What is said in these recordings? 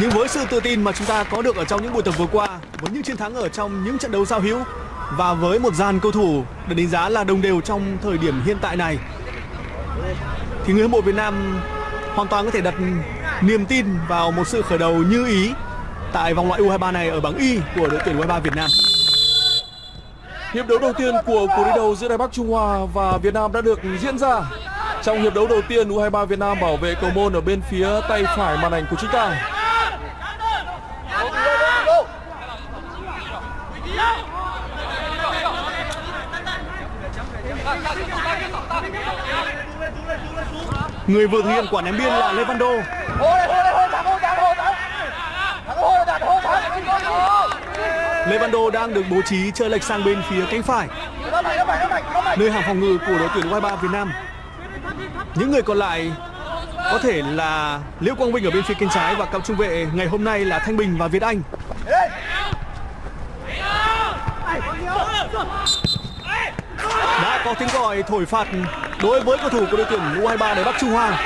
Nhưng với sự tự tin mà chúng ta có được ở trong những buổi tập vừa qua, với những chiến thắng ở trong những trận đấu giao hữu và với một dàn cầu thủ được đánh giá là đồng đều trong thời điểm hiện tại này thì người hâm mộ Việt Nam hoàn toàn có thể đặt niềm tin vào một sự khởi đầu như ý tại vòng loại U23 này ở bảng Y của đội tuyển U23 Việt Nam. Hiệp đấu đầu tiên của cuộc đối đầu giữa Đài Bắc Trung Hoa và Việt Nam đã được diễn ra. Trong hiệp đấu đầu tiên, U23 Việt Nam bảo vệ cầu môn ở bên phía tay phải màn ảnh của chúng ta. Người vừa thực hiện quả ném biên là Lê Văn Đô. Lê Văn Đô đang được bố trí chơi lệch sang bên phía cánh phải. Nơi hàng phòng ngự của đội tuyển U23 Việt Nam. Những người còn lại có thể là Liễu Quang Vinh ở bên phía cánh trái và cặp trung vệ ngày hôm nay là Thanh Bình và Việt Anh. Đã có tiếng gọi thổi phạt đối với cầu thủ của đội tuyển U23 để Bắc Trung Hoa.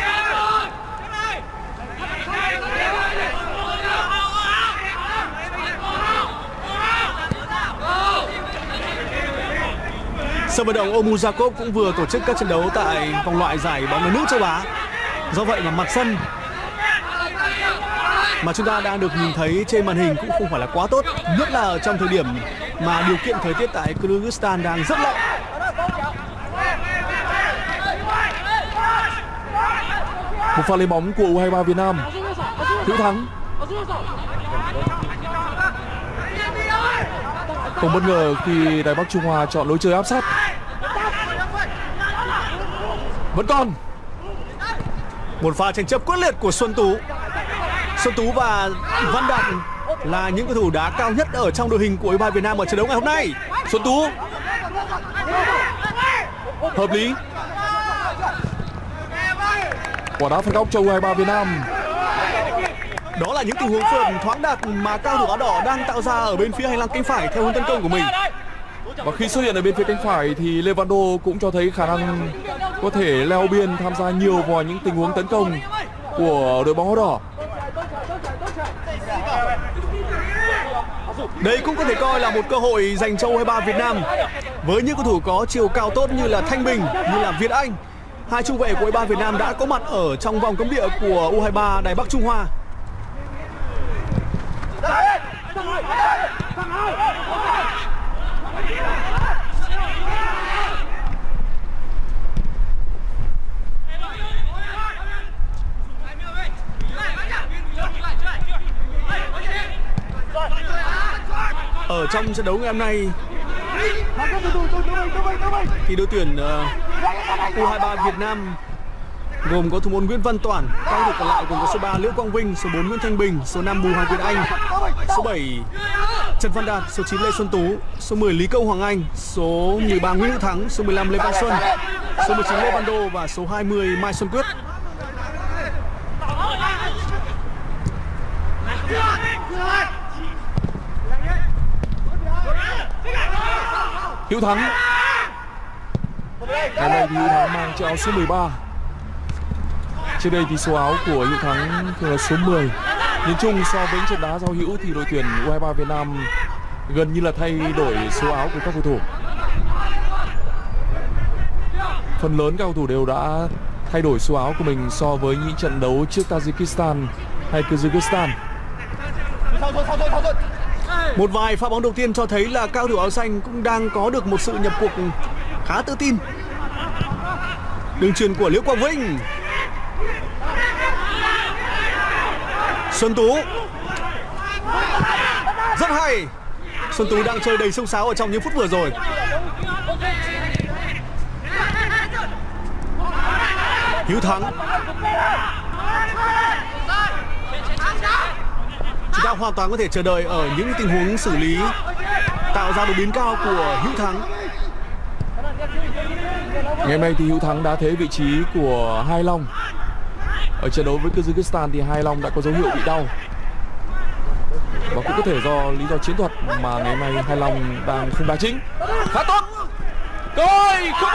Sân vận động Omuzakov cũng vừa tổ chức các trận đấu tại vòng loại giải bóng đá nữ châu Á. Do vậy mà mặt sân mà chúng ta đang được nhìn thấy trên màn hình cũng không phải là quá tốt, nhất là ở trong thời điểm mà điều kiện thời tiết tại Kyrgyzstan đang rất lạnh. Một pha lấy bóng của U23 Việt Nam. Hữu Thắng. Không bất ngờ khi Đài Bắc Trung Hoa chọn lối chơi áp sát. Vẫn còn. Một pha tranh chấp quyết liệt của Xuân Tú. Xuân Tú và Văn Đạt là những cầu thủ đá cao nhất ở trong đội hình của U23 Việt Nam ở trận đấu ngày hôm nay. Xuân Tú. Hợp lý. Quả đá phạt góc cho U23 Việt Nam. Đó là những tình huống phượt thoáng đạt mà cao thủ áo đỏ đang tạo ra ở bên phía hành lang cánh phải theo hướng tấn công của mình. Và khi xuất hiện ở bên phía cánh phải thì Levando cũng cho thấy khả năng có thể leo biên tham gia nhiều vào những tình huống tấn công của đội bóng áo đỏ. Đây cũng có thể coi là một cơ hội dành cho U23 Việt Nam với những cầu thủ có chiều cao tốt như là Thanh Bình, như là Việt Anh. Hai trung vệ của U23 Việt Nam đã có mặt ở trong vòng cấm địa của U23 Đài Bắc Trung Hoa. Ở trong trận đấu ngày hôm nay thì đội tuyển uh, U23 Việt Nam gồm có thủ môn Nguyễn Văn Toản, các thủ còn lại gồm có số 3 Liễu Quang Vinh, số 4 Nguyễn Thanh Bình, số 5 Bùi Hoàng Việt Anh, số 7 Trần Văn Đạt, số 9 Lê Xuân Tú, số 10 Lý Câu Hoàng Anh, số 13 Nguyễn Hữu Thắng, số 15 Lê Văn Xuân, số 19 Lê Văn Đô và số 20 Mai Xuân Quyết. Hữu Thắng Hôm nay thì Hữu Thắng mang chiếc áo số 13 Trước đây thì số áo của Hữu Thắng thường là số 10 Nhìn chung, so với trận đá giao hữu thì đội tuyển U23 Việt Nam gần như là thay đổi số áo của các cầu thủ. Phần lớn các cầu thủ đều đã thay đổi số áo của mình so với những trận đấu trước Tajikistan hay Kyrgyzstan. Một vài pha bóng đầu tiên cho thấy là cao thủ áo xanh cũng đang có được một sự nhập cuộc khá tự tin. Đường truyền của Liễu Quang Vinh. Xuân Tú. Rất hay. Xuân Tú đang chơi đầy sông sáo ở trong những phút vừa rồi. Hiếu Thắng chúng ta hoàn toàn có thể chờ đợi ở những tình huống xử lý, tạo ra đột biến cao của Hữu Thắng. Ngày hôm nay thì Hữu Thắng đã thế vị trí của Hai Long. Ở trận đấu với Kyrgyzstan thì Hai Long đã có dấu hiệu bị đau. Và cũng có thể do lý do chiến thuật mà ngày hôm nay Hai Long đang không đá chính. Khá tốt. Rồi, không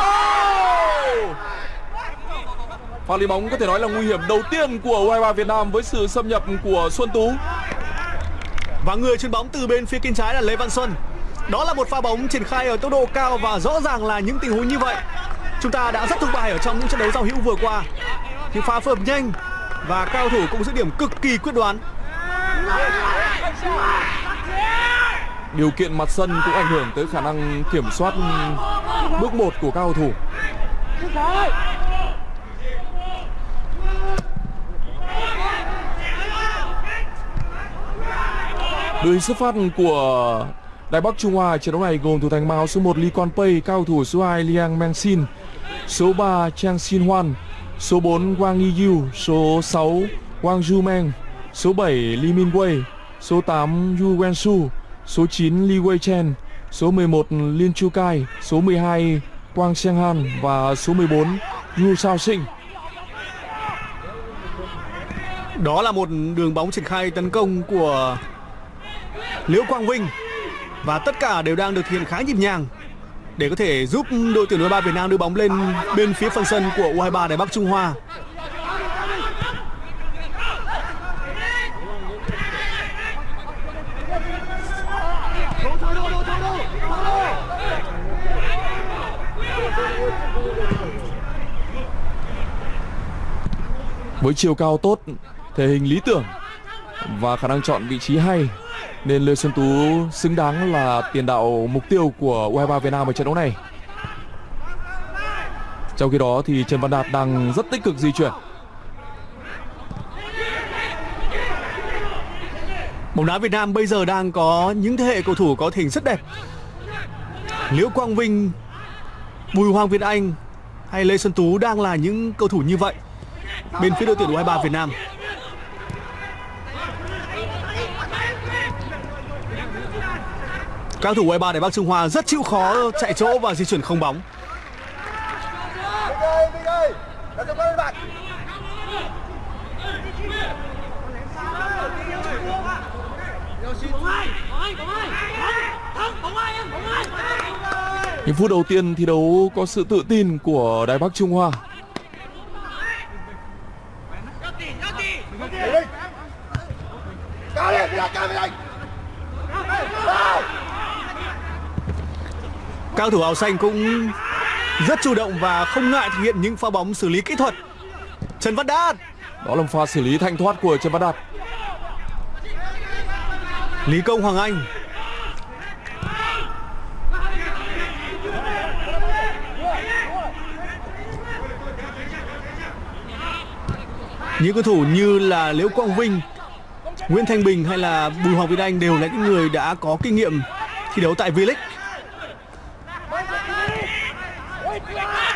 pha đi bóng có thể nói là nguy hiểm đầu tiên của U23 Việt Nam với sự xâm nhập của Xuân Tú. Và người trên bóng từ bên phía cánh trái là Lê Văn Xuân. Đó là một pha bóng triển khai ở tốc độ cao và rõ ràng là những tình huống như vậy chúng ta đã rất thất bại ở trong những trận đấu giao hữu vừa qua. Những pha phối hợp nhanh và cao thủ cũng giữ điểm cực kỳ quyết đoán. Điều kiện mặt sân cũng ảnh hưởng tới khả năng kiểm soát bước một của các cầu thủ. Đội xuất phát của Đài Bắc Trung Hoa trận đấu này gồm thủ thành màu số 1 Lee Quan Pei, cao thủ số 2 Liang Meng Xin, số 3 Chang Xin Hoan, số 4 Wang Yiyu, số 6 Wang Ju Meng, số 7 Li Min Wei, số 8 Yu Wen Su, số 9 Li Wei Chen, số 11 Lin Chu Kai, số 12 Quang Xiang Han. Và số 14 Yu Sao Sinh. Đó là một đường bóng triển khai tấn công của Liễu Quang Vinh. Và tất cả đều đang được thực hiện khá nhịp nhàng để có thể giúp đội tuyển U23 Việt Nam đưa bóng lên bên phía phần sân của U23 Đài Bắc Trung Hoa. Với chiều cao tốt, thể hình lý tưởng và khả năng chọn vị trí hay nên Lê Xuân Tú xứng đáng là tiền đạo mục tiêu của U23 Việt Nam ở trận đấu này. Trong khi đó thì Trần Văn Đạt đang rất tích cực di chuyển. Bóng đá Việt Nam bây giờ đang có những thế hệ cầu thủ có hình rất đẹp. Liễu Quang Vinh, Bùi Hoàng Việt Anh hay Lê Xuân Tú đang là những cầu thủ như vậy bên phía đội tuyển U23 Việt Nam. Các thủ U23 Đài Bắc Trung Hoa rất chịu khó chạy chỗ và di chuyển không bóng. Những phút đầu tiên thi đấu có sự tự tin của Đài Bắc Trung Hoa. Cao thủ áo xanh cũng rất chủ động và không ngại thực hiện những pha bóng xử lý kỹ thuật. Trần Văn Đạt. Đó là một pha xử lý thanh thoát của Trần Văn Đạt. Lý Công Hoàng Anh. Những cầu thủ như là Liễu Quang Vinh, Nguyễn Thanh Bình hay là Bùi Hoàng Việt Anh đều là những người đã có kinh nghiệm thi đấu tại V-League.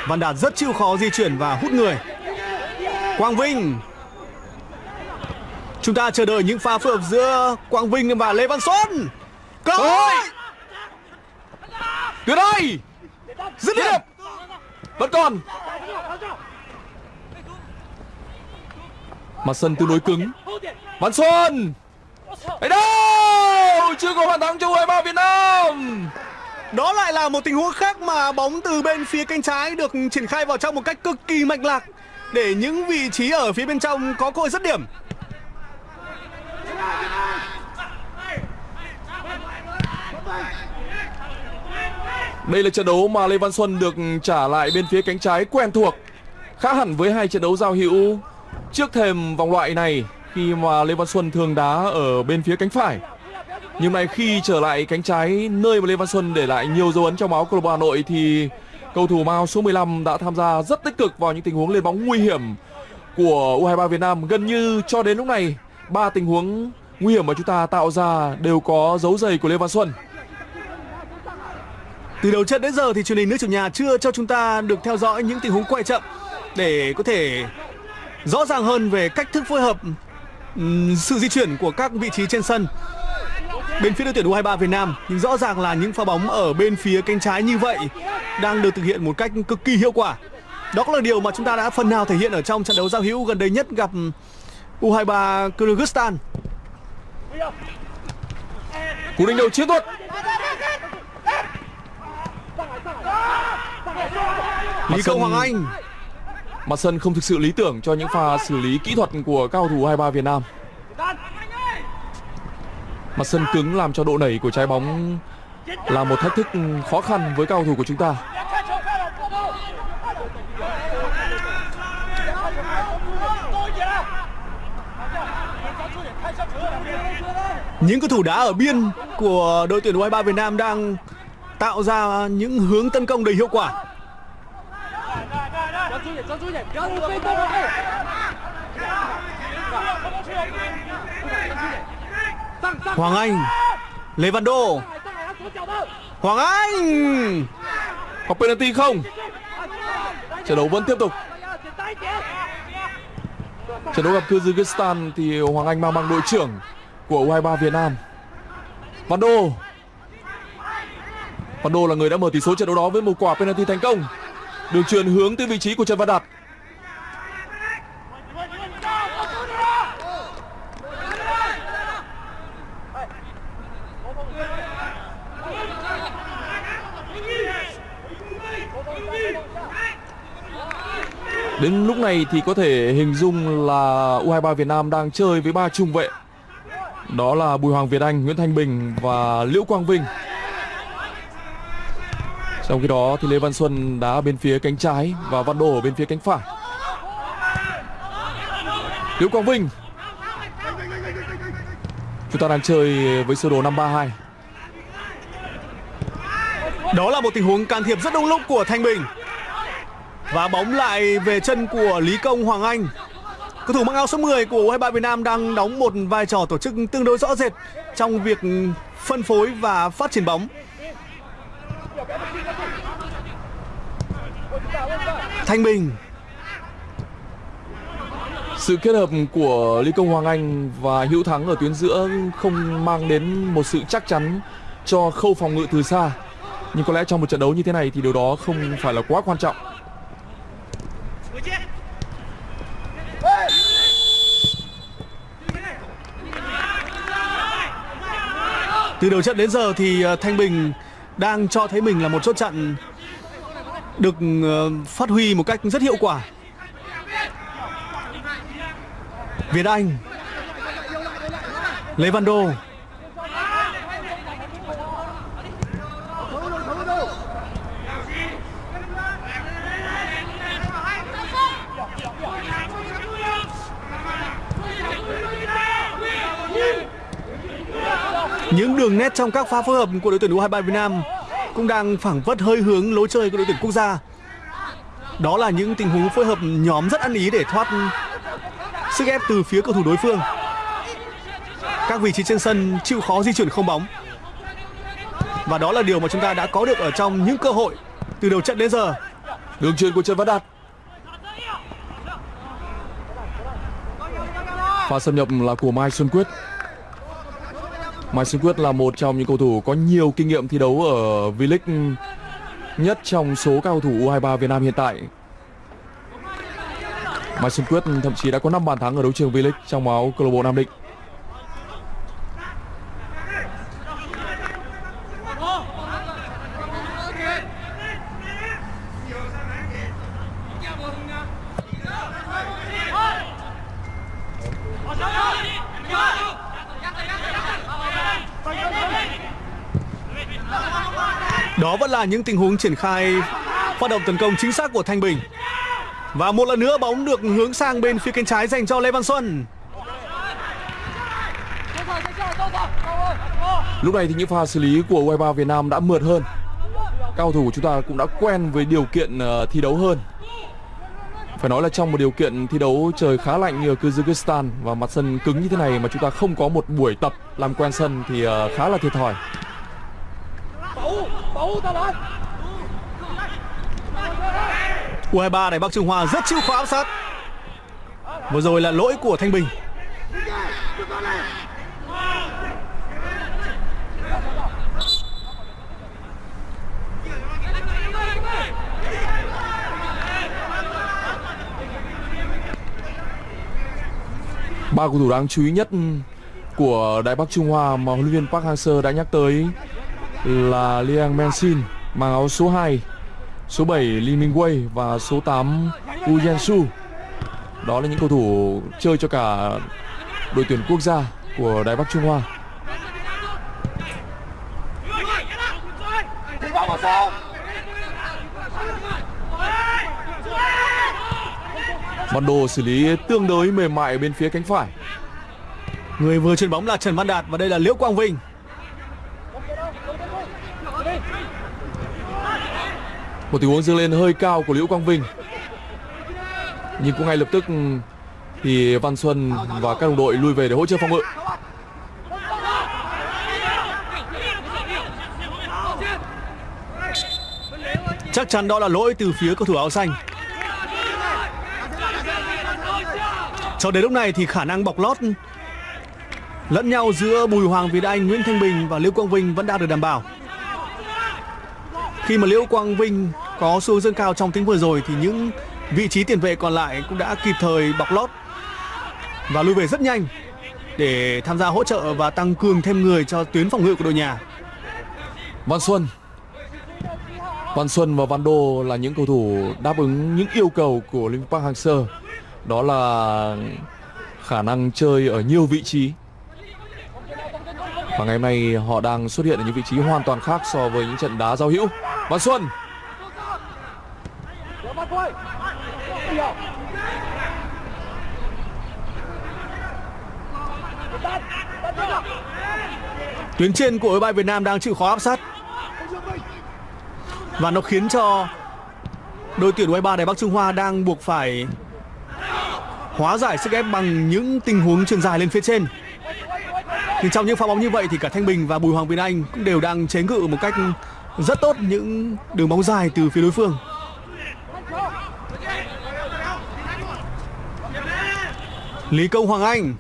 Văn Đạt rất chịu khó di chuyển và hút người. Quang Vinh. Chúng ta chờ đợi những pha phối hợp giữa Quang Vinh và Lê Văn Xuân. Cơ hội. Tuyệt vời. Dứt điểm. Vẫn còn. Mặt sân tương đối cứng. Văn Xuân. Ấy đâu? Chưa có bàn thắng cho U23 Việt Nam. Đó lại là một tình huống khác mà bóng từ bên phía cánh trái được triển khai vào trong một cách cực kỳ mạch lạc để những vị trí ở phía bên trong có cơ hội dứt điểm. Đây là trận đấu mà Lê Văn Xuân được trả lại bên phía cánh trái quen thuộc. Khác hẳn với hai trận đấu giao hữu trước thềm vòng loại này khi mà Lê Văn Xuân thường đá ở bên phía cánh phải. Nhưng này khi trở lại cánh trái nơi mà Lê Văn Xuân để lại nhiều dấu ấn trong máu câu lạc bộ Hà Nội thì cầu thủ Mao số 15 đã tham gia rất tích cực vào những tình huống lên bóng nguy hiểm của U23 Việt Nam. Gần như cho đến lúc này, ba tình huống nguy hiểm mà chúng ta tạo ra đều có dấu giày của Lê Văn Xuân. Từ đầu trận đến giờ thì truyền hình nước chủ nhà chưa cho chúng ta được theo dõi những tình huống quay chậm để có thể rõ ràng hơn về cách thức phối hợp sự di chuyển của các vị trí trên sân bên phía đội tuyển U23 Việt Nam nhưng rõ ràng là những pha bóng ở bên phía cánh trái như vậy đang được thực hiện một cách cực kỳ hiệu quả. Đó cũng là điều mà chúng ta đã phần nào thể hiện ở trong trận đấu giao hữu gần đây nhất gặp U23 Kyrgyzstan. Cú đánh đầu chiến thuật. Lý Công Hoàng Anh. Mặt sân không thực sự lý tưởng cho những pha xử lý kỹ thuật của cao thủ 23 Việt Nam. Mặt sân cứng làm cho độ nảy của trái bóng là một thách thức khó khăn với cao thủ của chúng ta. Những cầu thủ đá ở biên của đội tuyển U23 Việt Nam đang tạo ra những hướng tấn công đầy hiệu quả. Hoàng Anh, Lê Văn Đô, Hoàng Anh. Có penalty không? Trận đấu vẫn tiếp tục. Trận đấu gặp Kyrgyzstan thì Hoàng Anh mang bằng đội trưởng của U23 Việt Nam. Văn Đô. Văn Đô là người đã mở tỷ số trận đấu đó với một quả penalty thành công. Đường truyền hướng tới vị trí của Trần Văn Đạt. Đến lúc này thì có thể hình dung là U23 Việt Nam đang chơi với ba trung vệ. Đó là Bùi Hoàng Việt Anh, Nguyễn Thanh Bình và Liễu Quang Vinh. Trong khi đó thì Lê Văn Xuân đá bên phía cánh trái và Văn Đô ở bên phía cánh phải. Liễu Quang Vinh. Chúng ta đang chơi với sơ đồ 532. Đó là một tình huống can thiệp rất đông lúc của Thanh Bình. Và bóng lại về chân của Lý Công Hoàng Anh. Cầu thủ mang áo số 10 của U23 Việt Nam đang đóng một vai trò tổ chức tương đối rõ rệt trong việc phân phối và phát triển bóng. Thanh Bình Sự kết hợp của Lý Công Hoàng Anh và Hữu Thắng ở tuyến giữa không mang đến một sự chắc chắn cho khâu phòng ngự từ xa. Nhưng có lẽ trong một trận đấu như thế này thì điều đó không phải là quá quan trọng. Từ đầu trận đến giờ thì ờ, Thanh Bình đang cho thấy mình là một chốt trận được ờ, phát huy một cách rất hiệu quả. Việt Anh, Lê Văn Đô Những đường nét trong các pha phối hợp của đội tuyển U23 Việt Nam cũng đang phảng phất hơi hướng lối chơi của đội tuyển quốc gia. Đó là những tình huống phối hợp nhóm rất ăn ý để thoát sức ép từ phía cầu thủ đối phương. Các vị trí trên sân chịu khó di chuyển không bóng. Và đó là điều mà chúng ta đã có được ở trong những cơ hội từ đầu trận đến giờ. Đường truyền của Trần Văn Đạt. Pha xâm nhập là của Mai Xuân Quyết. Mai Xuân Quyết là một trong những cầu thủ có nhiều kinh nghiệm thi đấu ở V-League nhất trong số các cầu thủ U23 Việt Nam hiện tại. Mai Xuân Quyết thậm chí đã có 5 bàn thắng ở đấu trường V-League trong áo câu lạc bộ Nam Định. Là những tình huống triển khai phát động tấn công chính xác của Thanh Bình. Và một lần nữa bóng được hướng sang bên phía cánh trái dành cho Lê Văn Xuân. Lúc này thì những pha xử lý của U23 Việt Nam đã mượt hơn. Cao thủ của chúng ta cũng đã quen với điều kiện ờ, thi đấu hơn. Phải nói là trong một điều kiện thi đấu trời khá lạnh như ở Kyrgyzstan và mặt sân cứng như thế này mà chúng ta không có một buổi tập làm quen sân thì ờ, khá là thiệt thòi. U23 này, Bắc Trung Hoa rất chịu khó áp sát. Vừa rồi là lỗi của Thanh Bình. Ba cầu thủ đáng chú ý nhất của Đại Bắc Trung Hoa mà huấn luyện viên Park Hang-seo đã nhắc tới là Liang Mensin mang áo số 2, số 7 Lee Mingwei và số 8 Wu Yansu. Đó là những cầu thủ chơi cho cả đội tuyển quốc gia của Đài Bắc Trung Hoa. Văn Đồ xử lý tương đối mềm mại bên phía cánh phải. Người vừa chuyền bóng là Trần Văn Đạt và đây là Liễu Quang Vinh. Một tình huống dâng lên hơi cao của Liễu Quang Vinh. Nhưng cũng ngay lập tức thì Văn Xuân và các đồng đội lui về để hỗ trợ phòng ngự. Chắc chắn đó là lỗi từ phía cầu thủ áo xanh. Cho đến lúc này thì khả năng bọc lót lẫn nhau giữa Bùi Hoàng Việt Anh, Nguyễn Thanh Bình và Liễu Quang Vinh vẫn đang được đảm bảo. Khi mà Liễu Quang Vinh có xu dâng cao trong tính vừa rồi thì những vị trí tiền vệ còn lại cũng đã kịp thời bọc lót và lui về rất nhanh để tham gia hỗ trợ và tăng cường thêm người cho tuyến phòng ngự của đội nhà. Văn Xuân. Văn Xuân và Văn Đô là những cầu thủ đáp ứng những yêu cầu của Linh Park Hang-seo đó là khả năng chơi ở nhiều vị trí. Và ngày hôm nay họ đang xuất hiện ở những vị trí hoàn toàn khác so với những trận đá giao hữu. Văn Xuân. Tuyến trên của đội bay Việt Nam đang chịu khó áp sát và nó khiến cho đội tuyển U23 Đài Bắc Trung Hoa đang buộc phải hóa giải sức ép bằng những tình huống truyền dài lên phía trên. thì trong những pha bóng như vậy thì cả Thanh Bình và Bùi Hoàng Việt Anh cũng đều đang chế ngự một cách rất tốt những đường bóng dài từ phía đối phương. Lý Công Hoàng Anh.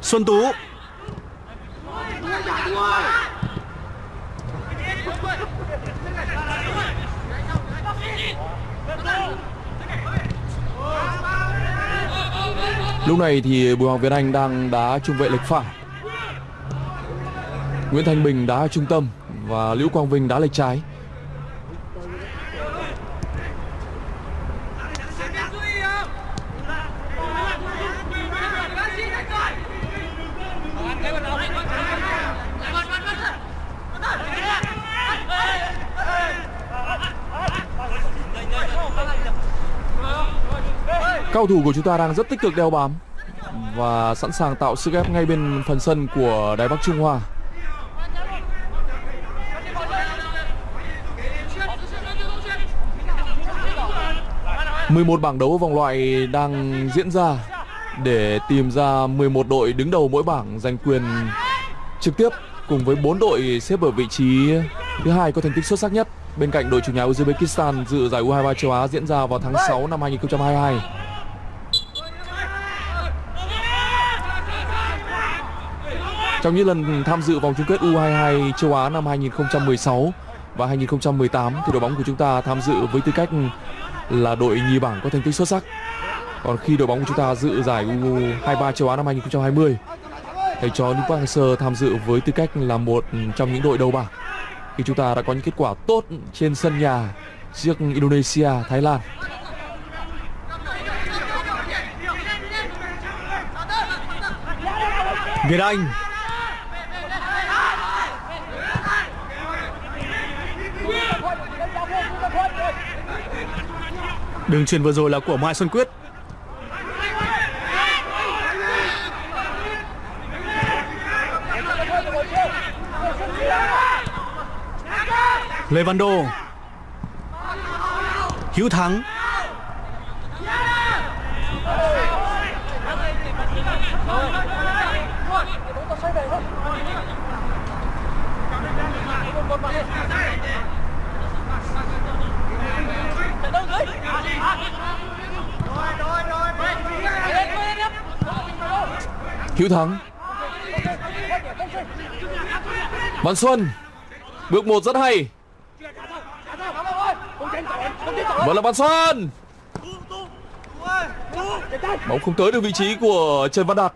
Xuân Tú. Lúc này thì Bùi Hoàng Việt Anh đang đá trung vệ lệch phải. Nguyễn Thanh Bình đá trung tâm Và Liễu Quang Vinh đá lệch trái. Cao thủ của chúng ta đang rất tích cực đeo bám và sẵn sàng tạo sức ép ngay bên phần sân của Đài Bắc Trung Hoa. mười một bảng đấu vòng loại đang diễn ra để tìm ra 11 đội đứng đầu mỗi bảng giành quyền trực tiếp cùng với 4 đội xếp ở vị trí thứ hai có thành tích xuất sắc nhất bên cạnh đội chủ nhà Uzbekistan dự giải U23 châu Á diễn ra vào tháng 6 năm 2022. Trong những lần tham dự vòng chung kết U22 châu Á năm 2016 và 2018 thì đội bóng của chúng ta tham dự với tư cách là đội nhì bảng có thành tích xuất sắc. Còn khi đội bóng của chúng ta dự giải U23 châu Á năm 2020 thầy trò Nick Park tham dự với tư cách là một trong những đội đầu bảng khi chúng ta đã có những kết quả tốt trên sân nhà trước Indonesia, Thái Lan. Việt Anh Đường truyền vừa rồi là của Mai Xuân Quyết. Lê Văn Đô. Hữu Thắng. Hiếu Thắng. Văn Xuân. Bước một rất hay. Vẫn là Văn Xuân. Bóng không tới được vị trí của Trần Văn Đạt.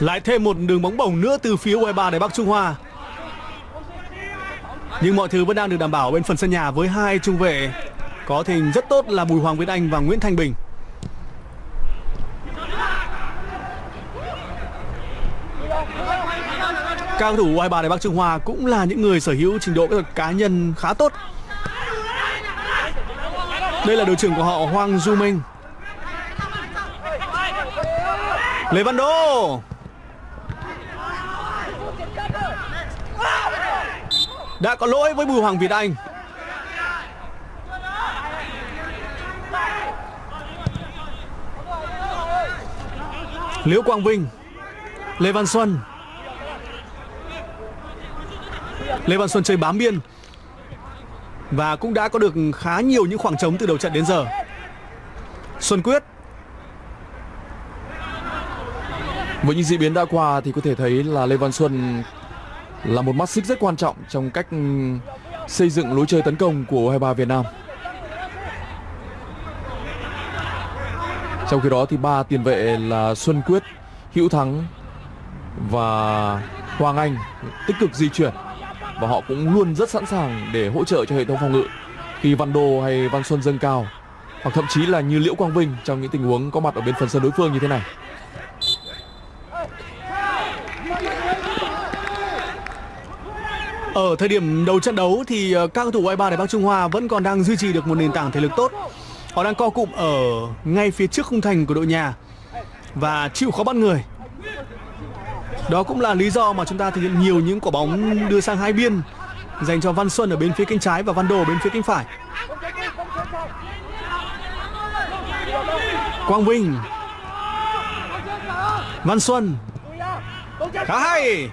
Lại thêm một đường bóng bổng nữa từ phía U23 để Bắc Trung Hoa. Nhưng mọi thứ vẫn đang được đảm bảo bên phần sân nhà với hai trung vệ có thể hình rất tốt là Bùi Hoàng Việt Anh và Nguyễn Thanh Bình. Các cầu thủ U23 Đài Bắc Trung Hoa cũng là những người sở hữu trình độ kỹ thuật cá nhân khá tốt. Đây là đội trưởng của họ Hoàng Du Minh. Lê Văn Đô đã có lỗi với Bùi Hoàng Việt Anh. Liễu Quang Vinh, Lê Văn Xuân. Lê Văn Xuân chơi bám biên. Và cũng đã có được khá nhiều những khoảng trống từ đầu trận đến giờ. Xuân Quyết. Với những diễn biến đã qua thì có thể thấy là Lê Văn Xuân là một mắt xích rất quan trọng trong cách ừ, xây dựng lối chơi tấn công của U23 Việt Nam. Trong khi đó thì ba tiền vệ là Xuân Quyết, Hữu Thắng và Hoàng Anh tích cực di chuyển và họ cũng luôn rất sẵn sàng để hỗ trợ cho hệ thống phòng ngự khi Văn Đô hay Văn Xuân dâng cao hoặc thậm chí là như Liễu Quang Vinh trong những tình huống có mặt ở bên phần sân đối phương như thế này. Ở thời điểm đầu trận đấu thì ờ, các cầu thủ U23 Đài Bắc Trung Hoa vẫn còn đang duy trì được một nền tảng thể lực tốt. Họ đang co cụm ở ngay phía trước khung thành của đội nhà và chịu khó bắt người. Đó cũng là lý do mà chúng ta thực hiện nhiều những quả bóng đưa sang hai biên dành cho Văn Xuân ở bên phía cánh trái và Văn Đồ ở bên phía cánh phải. Quang Vinh Văn Xuân Khá hay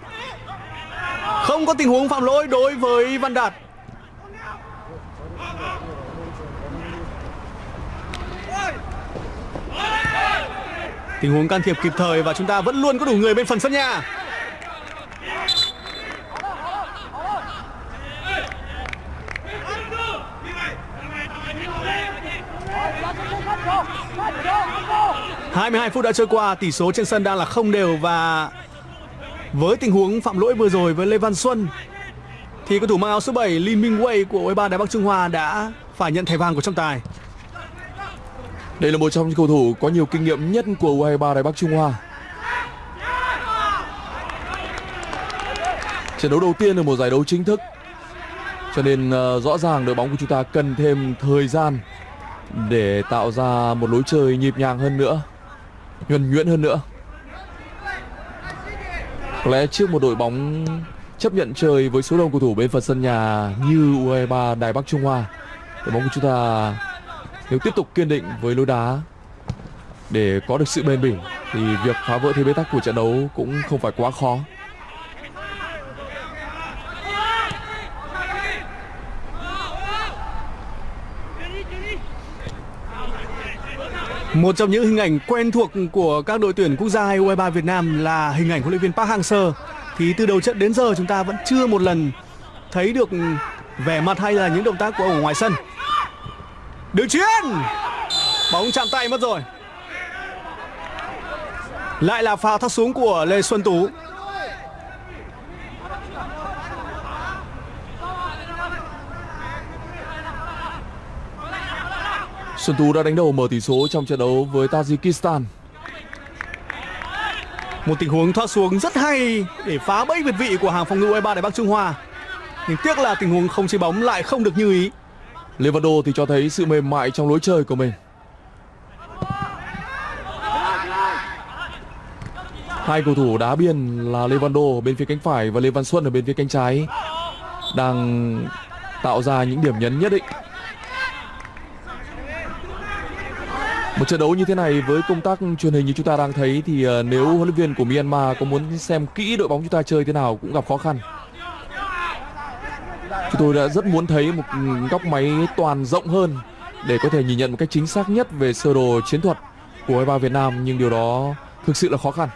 không có tình huống phạm lỗi đối với Văn Đạt. Tình huống can thiệp kịp thời và chúng ta vẫn luôn có đủ người bên phần sân nhà. Hai mươi hai phút đã trôi qua, tỷ số trên sân đang là không đều và với tình huống phạm lỗi vừa rồi với Lê Văn Xuân thì cầu thủ mang áo số 7 Lin Minh Wei của U23 Đài Bắc Trung Hoa đã phải nhận thẻ vàng của trọng tài. Đây là một trong những cầu thủ có nhiều kinh nghiệm nhất của U23 Đài Bắc Trung Hoa. Trận đấu đầu tiên ở một giải đấu chính thức. Cho nên uh, rõ ràng đội bóng của chúng ta cần thêm thời gian để tạo ra một lối chơi nhịp nhàng hơn nữa, nhuần nhuyễn hơn nữa. Có lẽ trước một đội bóng chấp nhận chơi với số đông cầu thủ bên phần sân nhà như U23 Đài Bắc Trung Hoa, đội bóng của chúng ta nếu tiếp tục kiên định với lối đá để có được sự bền bỉ thì việc phá vỡ thế bế tắc của trận đấu cũng không phải quá khó. Một trong những hình ảnh quen thuộc của các đội tuyển quốc gia U23 Việt Nam là hình ảnh huấn luyện viên Park Hang-seo. Thì từ đầu trận đến giờ chúng ta vẫn chưa một lần thấy được vẻ mặt hay là những động tác của ông ở ngoài sân. Đường chuyền Bóng chạm tay mất rồi Lại là pha thắt xuống của Lê Xuân Tú Xuân Tú đã đánh đầu mở tỷ số trong trận đấu với Tajikistan. Một tình huống thoát xuống rất hay để phá bẫy việt vị của hàng phòng ngự U23 Đài Bắc Trung Hoa. Nhưng tiếc là tình huống không chế bóng lại không được như ý. Levando thì cho thấy sự mềm mại trong lối chơi của mình. Hai cầu thủ đá biên là Levando bên phía cánh phải và Lê Văn Xuân ở bên phía cánh trái đang tạo ra những điểm nhấn nhất định. Một trận đấu như thế này với công tác truyền hình như chúng ta đang thấy thì ờ, nếu huấn luyện viên của Myanmar có muốn xem kỹ đội bóng chúng ta chơi thế nào cũng gặp khó khăn. Chúng tôi đã rất muốn thấy một góc máy toàn rộng hơn để có thể nhìn nhận một cách chính xác nhất về sơ đồ chiến thuật của U23 Việt Nam, nhưng điều đó thực sự là khó khăn.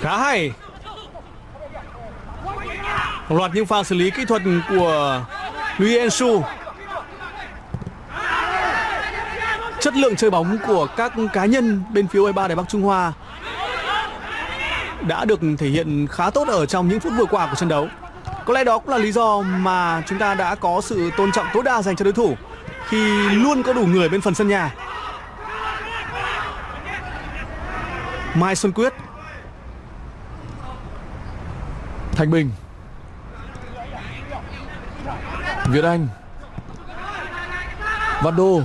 Khá hay loạt những pha xử lý kỹ thuật của Luis Ensu chất lượng chơi bóng của các cá nhân bên phía U23 Đài Bắc Trung Hoa đã được thể hiện khá tốt ở trong những phút vừa qua của trận đấu. Có lẽ đó cũng là lý do mà chúng ta đã có sự tôn trọng tối đa dành cho đối thủ khi luôn có đủ người bên phần sân nhà. Mai Xuân Quyết Thanh Bình Việt Anh. Văn Đô.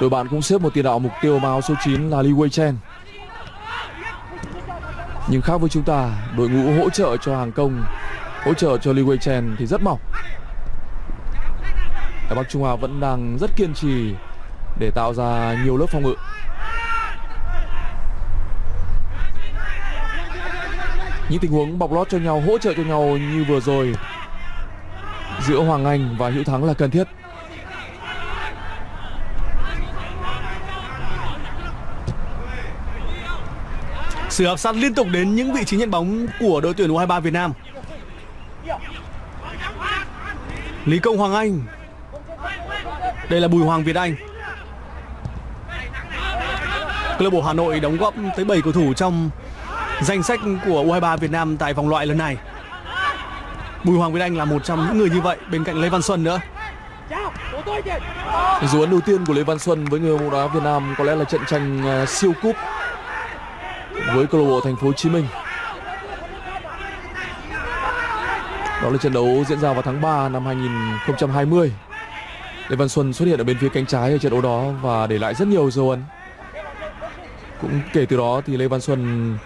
Đội bạn cũng xếp một tiền đạo mục tiêu vào số 9 là Li Wei Chen Nhưng khác với chúng ta, đội ngũ hỗ trợ cho hàng công Hỗ trợ cho Li Wei Chen thì rất mỏng. Đài Bắc Trung Hoa vẫn đang rất kiên trì để tạo ra nhiều lớp phòng ngự Những tình huống bọc lót cho nhau, hỗ trợ cho nhau như vừa rồi Giữa Hoàng Anh và Hữu Thắng là cần thiết Sự áp sát liên tục đến những vị trí nhận bóng của đội tuyển U23 Việt Nam. Lý Công Hoàng Anh. Đây là Bùi Hoàng Việt Anh. Câu lạc bộ Hà Nội đóng góp tới 7 cầu thủ trong danh sách của U23 Việt Nam tại vòng loại lần này. Bùi Hoàng Việt Anh là một trong những người như vậy, bên cạnh Lê Văn Xuân nữa. Dấu ấn đầu tiên của Lê Văn Xuân với người bóng đá Việt Nam có lẽ là trận tranh à, siêu cúp với câu lạc bộ Thành phố Hồ Chí Minh. Đó là trận đấu diễn ra vào tháng 3 năm 2020. Lê Văn Xuân xuất hiện ở bên phía cánh trái ở trận đấu đó và để lại rất nhiều dấu ấn. Cũng kể từ đó thì Lê Văn Xuân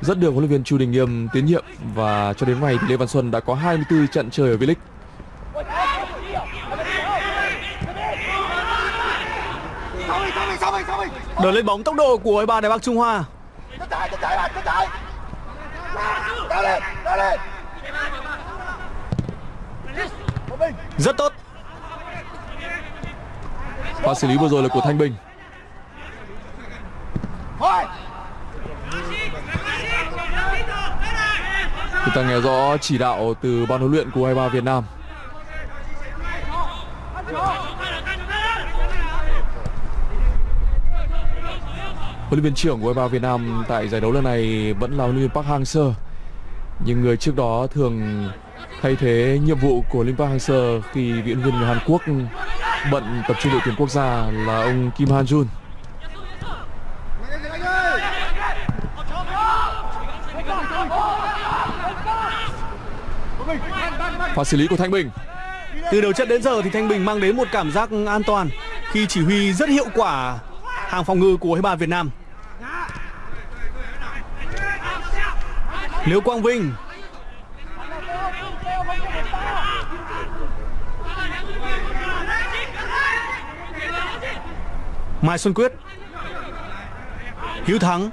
rất được huấn luyện viên Chu Đình Nghiêm tín nhiệm và cho đến nay thì Lê Văn Xuân đã có 24 trận chơi ở V-League. Đợt lên bóng tốc độ của U23 Đài Bắc Trung Hoa. Rất tốt lại chạy ra lên ra lên Rất tốt. Pha xử lý vừa rồi là của Thanh Bình. Chúng ta nghe rõ chỉ đạo từ ban huấn luyện của U23 Việt Nam. Huấn luyện viên trưởng của U23 Việt Nam tại giải đấu lần này vẫn là huấn luyện viên Park Hang-seo. Nhưng người trước đó thường thay thế nhiệm vụ của Lim Park Hang-seo khi viện viên người Hàn Quốc bận tập trung đội tuyển quốc gia là ông Kim Han-jun. Pha xử lý của Thanh Bình. Từ đầu trận đến giờ thì Thanh Bình mang đến một cảm giác an toàn khi chỉ huy rất hiệu quả hàng phòng ngự của U23 Việt Nam. Nếu Quang Vinh Mai Xuân Quyết. Hiếu Thắng.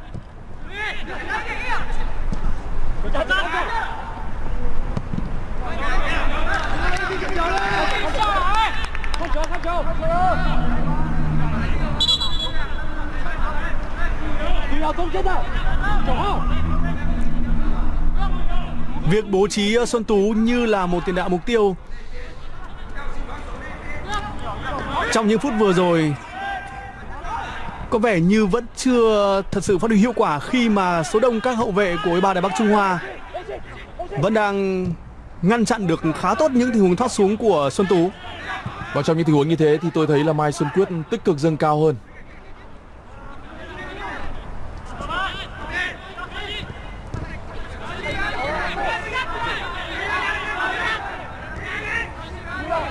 Việc bố trí ờ, Xuân Tú như là một tiền đạo mục tiêu. Trong những phút vừa rồi có vẻ như vẫn chưa thật sự phát huy hiệu quả Khi mà số đông các hậu vệ của U23 Đài Bắc Trung Hoa Vẫn đang ngăn chặn được khá tốt những tình huống thoát xuống của Xuân Tú Và trong những tình huống như thế thì tôi thấy là Mai Xuân Quyết tích cực dâng cao hơn.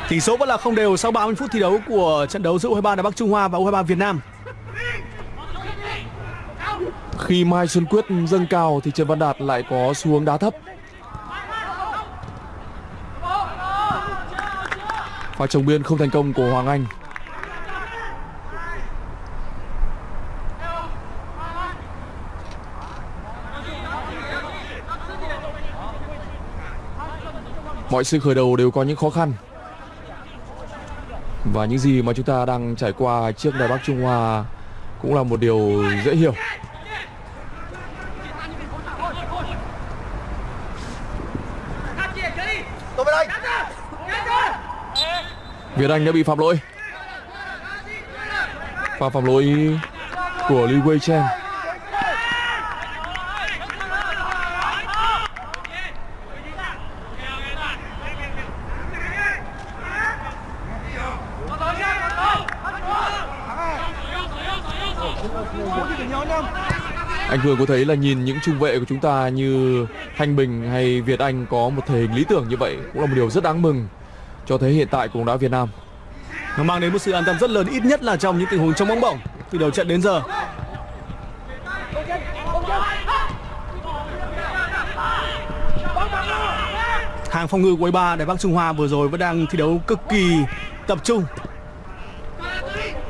Tỷ số vẫn là không đều sau 30 phút thi đấu của trận đấu giữa U23 Đài Bắc Trung Hoa và U23 Việt Nam. Khi Mai Xuân Quyết dâng cao thì Trần Văn Đạt lại có xu hướng đá thấp. Pha trồng biên không thành công của Hoàng Anh. Mọi sự khởi đầu đều có những khó khăn Và những gì mà chúng ta đang trải qua trước Đài Bắc Trung Hoa Cũng là một điều dễ hiểu tôi bên đây Việt Anh đã bị phạm lỗi. Pha phạm lỗi của Li Wei Chen Anh Cường có thấy là nhìn những trung vệ của chúng ta như Thanh Bình hay Việt Anh có một thể hình lý tưởng như vậy cũng là một điều rất đáng mừng cho thấy hiện tại của bóng đá Việt Nam. Nó mang đến một sự an tâm rất lớn, ít nhất là trong những tình huống trong bóng bổng từ đầu trận đến giờ. Hàng phòng ngự của ba Đài Bắc Trung Hoa vừa rồi vẫn đang thi đấu cực kỳ tập trung.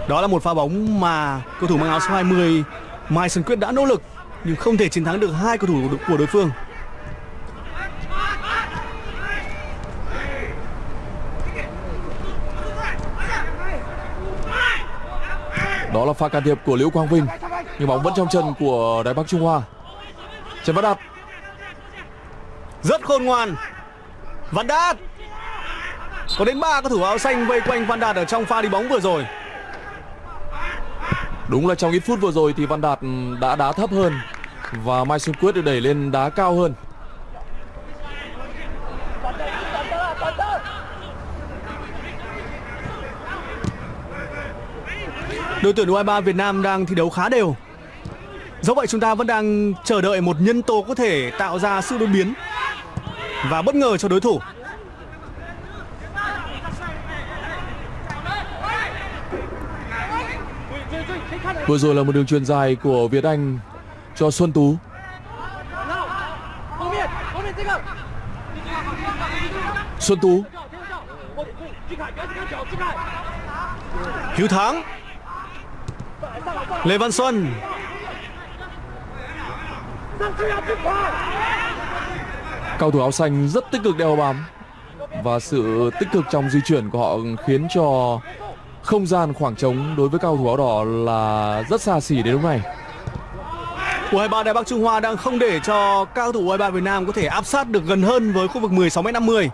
Đó là một pha bóng mà cầu thủ mang áo số 20 Mai Sơn Quyết đã nỗ lực, nhưng không thể chiến thắng được hai cầu thủ của đối phương. Là pha can thiệp của Liễu Quang Vinh nhưng bóng vẫn trong chân của Đài Bắc Trung Hoa. Trần Văn Đạt Rất khôn ngoan. Văn Đạt. Có đến ba cầu thủ áo xanh vây quanh Văn Đạt ở trong pha đi bóng vừa rồi. Đúng là trong ít phút vừa rồi thì Văn Đạt đã đá thấp hơn và Mai Xuân Quyết được đẩy lên đá cao hơn. Đội tuyển U23 Việt Nam đang thi đấu khá đều. Dẫu vậy chúng ta vẫn đang chờ đợi một nhân tố có thể tạo ra sự đột biến và bất ngờ cho đối thủ. Vừa rồi là một đường truyền dài của Việt Anh cho Xuân Tú. Xuân Tú Hiếu Thắng Lê Văn Xuân Cầu thủ áo xanh rất tích cực đeo bám và sự tích cực trong di chuyển của họ khiến cho không gian khoảng trống đối với cầu thủ áo đỏ là rất xa xỉ đến lúc này. U23 Đài Bắc Trung Hoa đang không để cho các cầu thủ U23 Việt Nam có thể áp sát được gần hơn với khu vực 16m50.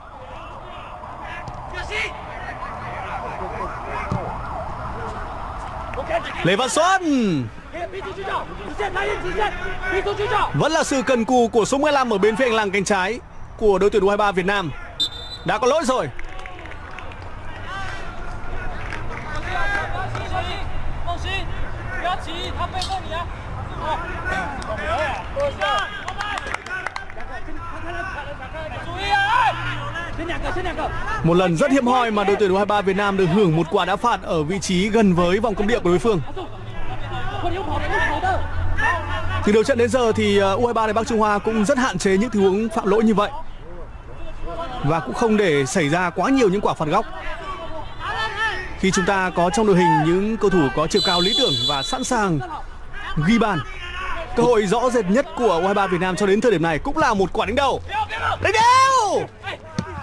Lê Văn Xuân Vẫn là sự cần cù của số 15 ở bên phía hành lang cánh trái của đội tuyển U23 Việt Nam. Đã có lỗi rồi. Một lần rất hiếm hoi mà đội tuyển U23 Việt Nam được hưởng một quả đá phạt ở vị trí gần với vòng cấm địa của đối phương. Thì đầu trận đến giờ thì ờ, U23 Bắc Trung Hoa cũng rất hạn chế những tình huống phạm lỗi như vậy. Và cũng không để xảy ra quá nhiều những quả phạt góc. Khi chúng ta có trong đội hình những cầu thủ có chiều cao lý tưởng và sẵn sàng ghi bàn. Cơ hội rõ rệt nhất của U23 Việt Nam cho đến thời điểm này cũng là một quả đánh đầu. Đánh đầu!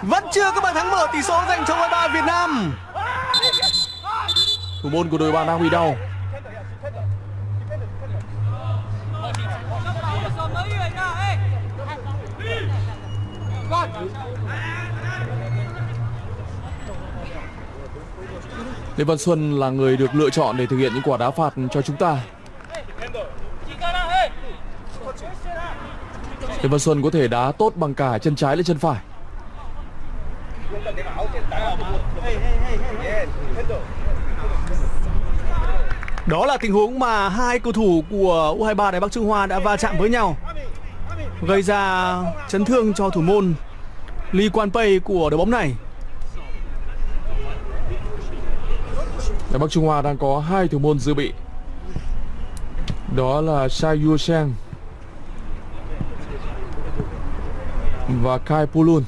Vẫn chưa có bàn thắng mở tỷ số dành cho U23 ba Việt Nam Thủ môn của đội bạn đang bị đau Lê Văn Xuân là người được lựa chọn để thực hiện những quả đá phạt cho chúng ta. Lê Văn Xuân có thể đá tốt bằng cả chân trái lẫn chân phải. Đó là tình huống mà hai cầu thủ của U23 Đài Bắc Trung Hoa đã va chạm với nhau, gây ra chấn thương cho thủ môn Lee Quan Pei của đội bóng này. Đài Bắc Trung Hoa đang có hai thủ môn dự bị. Đó là Sai Yu Sheng và Kai Pulun.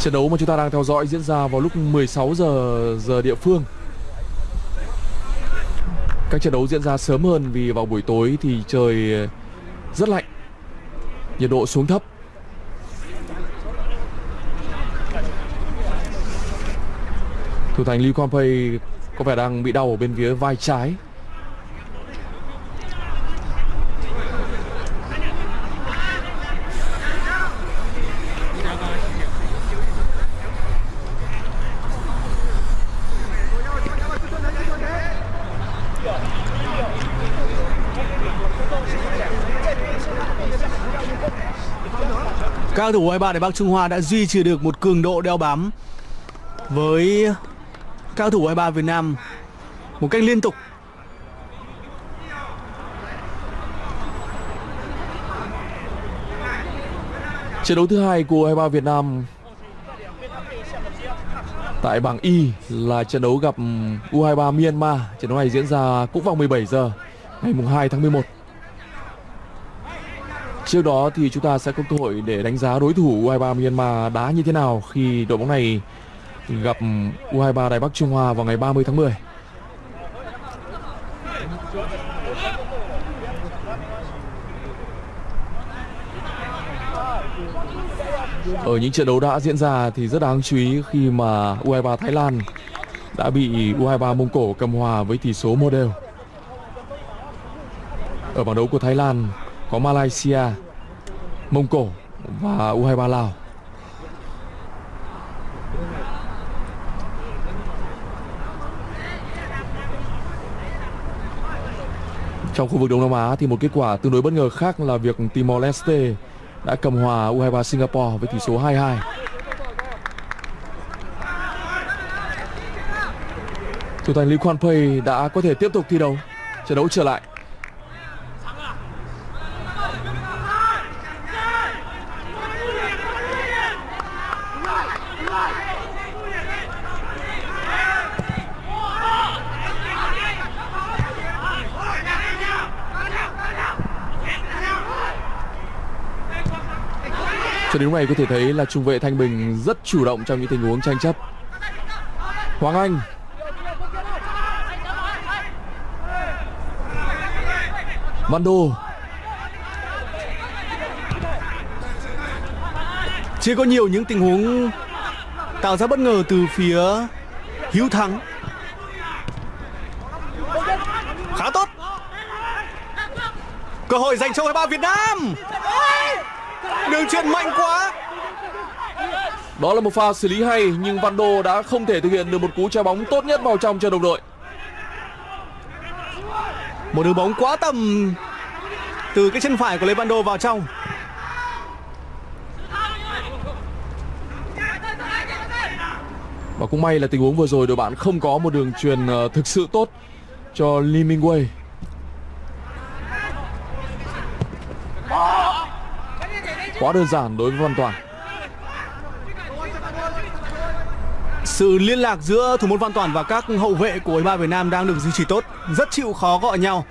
Trận đấu mà chúng ta đang theo dõi diễn ra vào lúc 16 giờ giờ địa phương. Các trận đấu diễn ra sớm hơn vì vào buổi tối thì trời rất lạnh. Nhiệt độ xuống thấp. Thủ thành Lee Kwang Pei có vẻ đang bị đau ở bên phía vai trái. Các thủ U23 để Bắc Trung Hoa đã duy trì được một cường độ đeo bám với cao thủ U23 Việt Nam một cách liên tục. Trận đấu thứ hai của U23 Việt Nam tại bảng Y là trận đấu gặp U23 Myanmar. Trận đấu này diễn ra cũng vào 17 giờ ngày mùng 2 tháng 11. Trước đó thì chúng ta sẽ có cơ hội để đánh giá đối thủ U23 Myanmar đá như thế nào khi đội bóng này gặp U23 Đài Bắc Trung Hoa vào ngày 30 tháng 10. Ở những trận đấu đã diễn ra thì rất đáng chú ý khi mà U23 Thái Lan đã bị U23 Mông Cổ cầm hòa với tỷ số một đều. Ở bảng đấu của Thái Lan có Malaysia, Mông Cổ và U23 Lào. Trong khu vực Đông Nam Á thì một kết quả tương đối bất ngờ khác là việc Timor Leste đã cầm hòa U23 Singapore với tỷ số 2-2. Thủ thành Lý Quan Pei đã có thể tiếp tục thi đấu, trận đấu trở lại. Lúc này có thể thấy là trung vệ Thanh Bình rất chủ động trong những tình huống tranh chấp. Hoàng Anh Văn Đô Chưa có nhiều những tình huống tạo ra bất ngờ từ phía Hiếu Thắng. Khá tốt. Cơ hội dành cho U23 Việt Nam. Đường truyền mạnh quá. Đó là một pha xử lý hay nhưng Văn Đô đã không thể thực hiện được một cú trái bóng tốt nhất vào trong cho đồng đội. Một đường bóng quá tầm từ cái chân phải của Lê Văn Đô vào trong. Và cũng may là tình huống vừa rồi đội bạn không có một đường truyền ờ, thực sự tốt cho Lee Minh Wei. Quá đơn giản đối với Văn Toàn. Sự liên lạc giữa thủ môn Văn Toàn và các hậu vệ của U23 Việt Nam đang được duy trì tốt, rất chịu khó gọi nhau.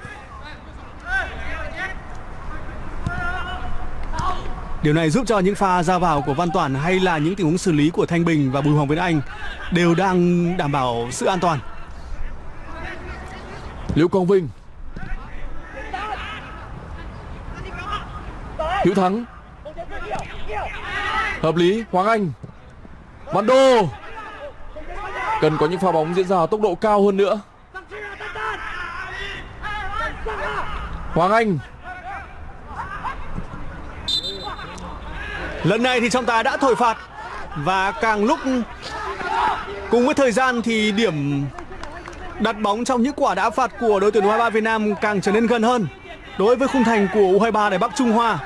Điều này giúp cho những pha ra vào của Văn Toàn hay là những tình huống xử lý của Thanh Bình và Bùi Hoàng Việt Anh đều đang đảm bảo sự an toàn. Liễu Quang Vinh Hữu Thắng Hợp lý, Hoàng Anh. Văn Đô Cần có những pha bóng diễn ra ở tốc độ cao hơn nữa. Hoàng Anh. Lần này thì trọng tài đã thổi phạt. Và càng lúc cùng với thời gian thì điểm đặt bóng trong những quả đá phạt của đội tuyển U23 Việt Nam càng trở nên gần hơn. Đối với khung thành của U23 Đài Bắc Trung Hoa.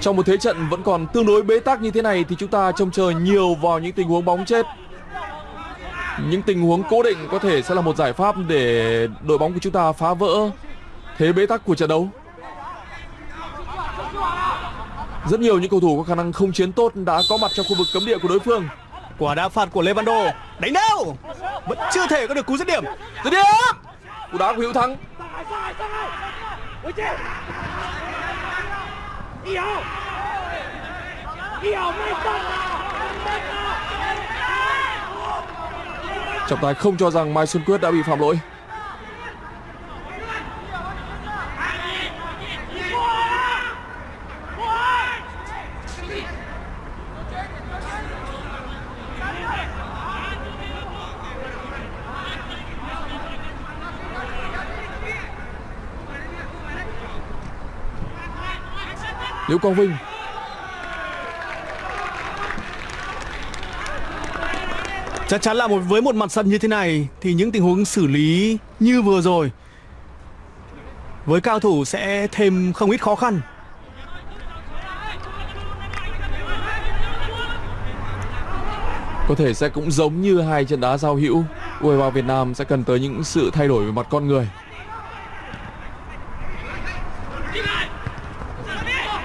Trong một thế trận vẫn còn tương đối bế tắc như thế này thì chúng ta trông chờ nhiều vào những tình huống bóng chết. Những tình huống cố định có thể sẽ là một giải pháp để đội bóng của chúng ta phá vỡ thế bế tắc của trận đấu. Rất nhiều những cầu thủ có khả năng không chiến tốt đã có mặt trong khu vực cấm địa của đối phương. Quả đá phạt của Lê Văn Đô đánh đâu vẫn chưa thể có được cú dứt điểm. Dứt điểm! Cú đá của Hữu Thắng. trọng tài không cho rằng mai xuân quyết đã bị phạm lỗi Liễu Quang Vinh Chắc chắn là một, với một mặt sân như thế này thì những tình huống xử lý như vừa rồi với cao thủ sẽ thêm không ít khó khăn. có thể sẽ cũng giống như hai trận đá giao hữu U23 Việt Nam sẽ cần tới những sự thay đổi về mặt con người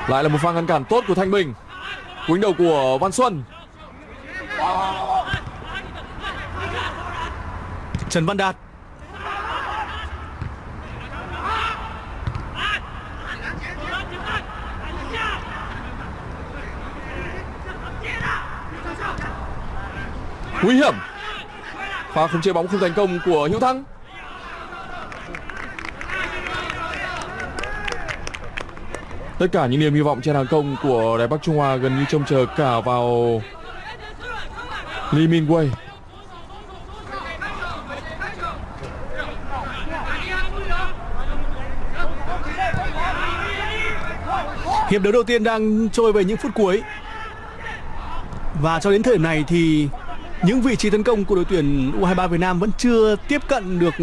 lại là một pha ngăn cản tốt của Thanh Bình. Cú đầu của Văn Xuân. Trần Văn Đạt. Nguy hiểm. Pha không chế bóng không thành công của Hữu Thắng tất cả những niềm hy vọng trên hàng công của Đài Bắc Trung Hoa gần như trông chờ cả vào Lee Min Wei Hiệp đấu đầu tiên đang trôi về những phút cuối. Và cho đến thời điểm này thì những vị trí tấn công của đội tuyển U23 Việt Nam vẫn chưa tiếp cận được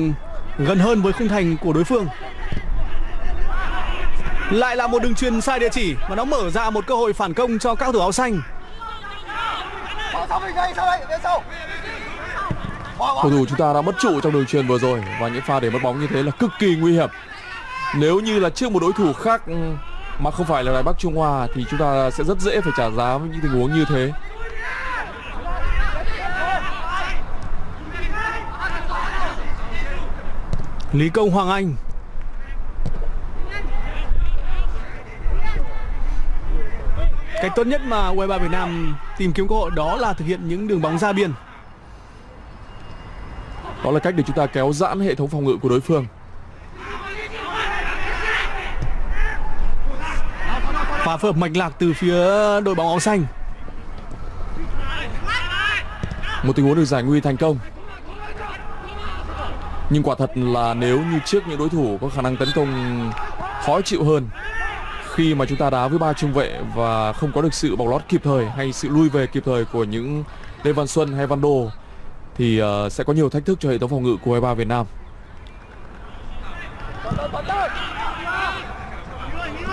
gần hơn với khung thành của đối phương. Lại là một đường truyền sai địa chỉ và nó mở ra một cơ hội phản công cho các thủ áo xanh. Cầu thủ chúng ta đã mất trụ trong đường truyền vừa rồi và những pha để mất bóng như thế là cực kỳ nguy hiểm nếu như là trước một đối thủ khác ừ, mà không phải là Đài Bắc Trung Hoa thì chúng ta sẽ rất dễ phải trả giá với những tình huống như thế Lý Công Hoàng Anh Cách tốt nhất mà U23 Việt Nam tìm kiếm cơ hội đó là thực hiện những đường bóng ra biên. đó là cách để chúng ta kéo giãn hệ thống phòng ngự của đối phương Pha phối hợp mạch lạc từ phía đội bóng áo xanh. một tình huống được giải nguy thành công nhưng quả thật là nếu như trước những đối thủ có khả năng tấn công khó chịu hơn khi mà chúng ta đá với ba trung vệ và không có được sự bọc lót kịp thời hay sự lui về kịp thời của những Lê Văn Xuân hay Văn Đô, thì ờ, sẽ có nhiều thách thức cho hệ thống phòng ngự của U23 Việt Nam.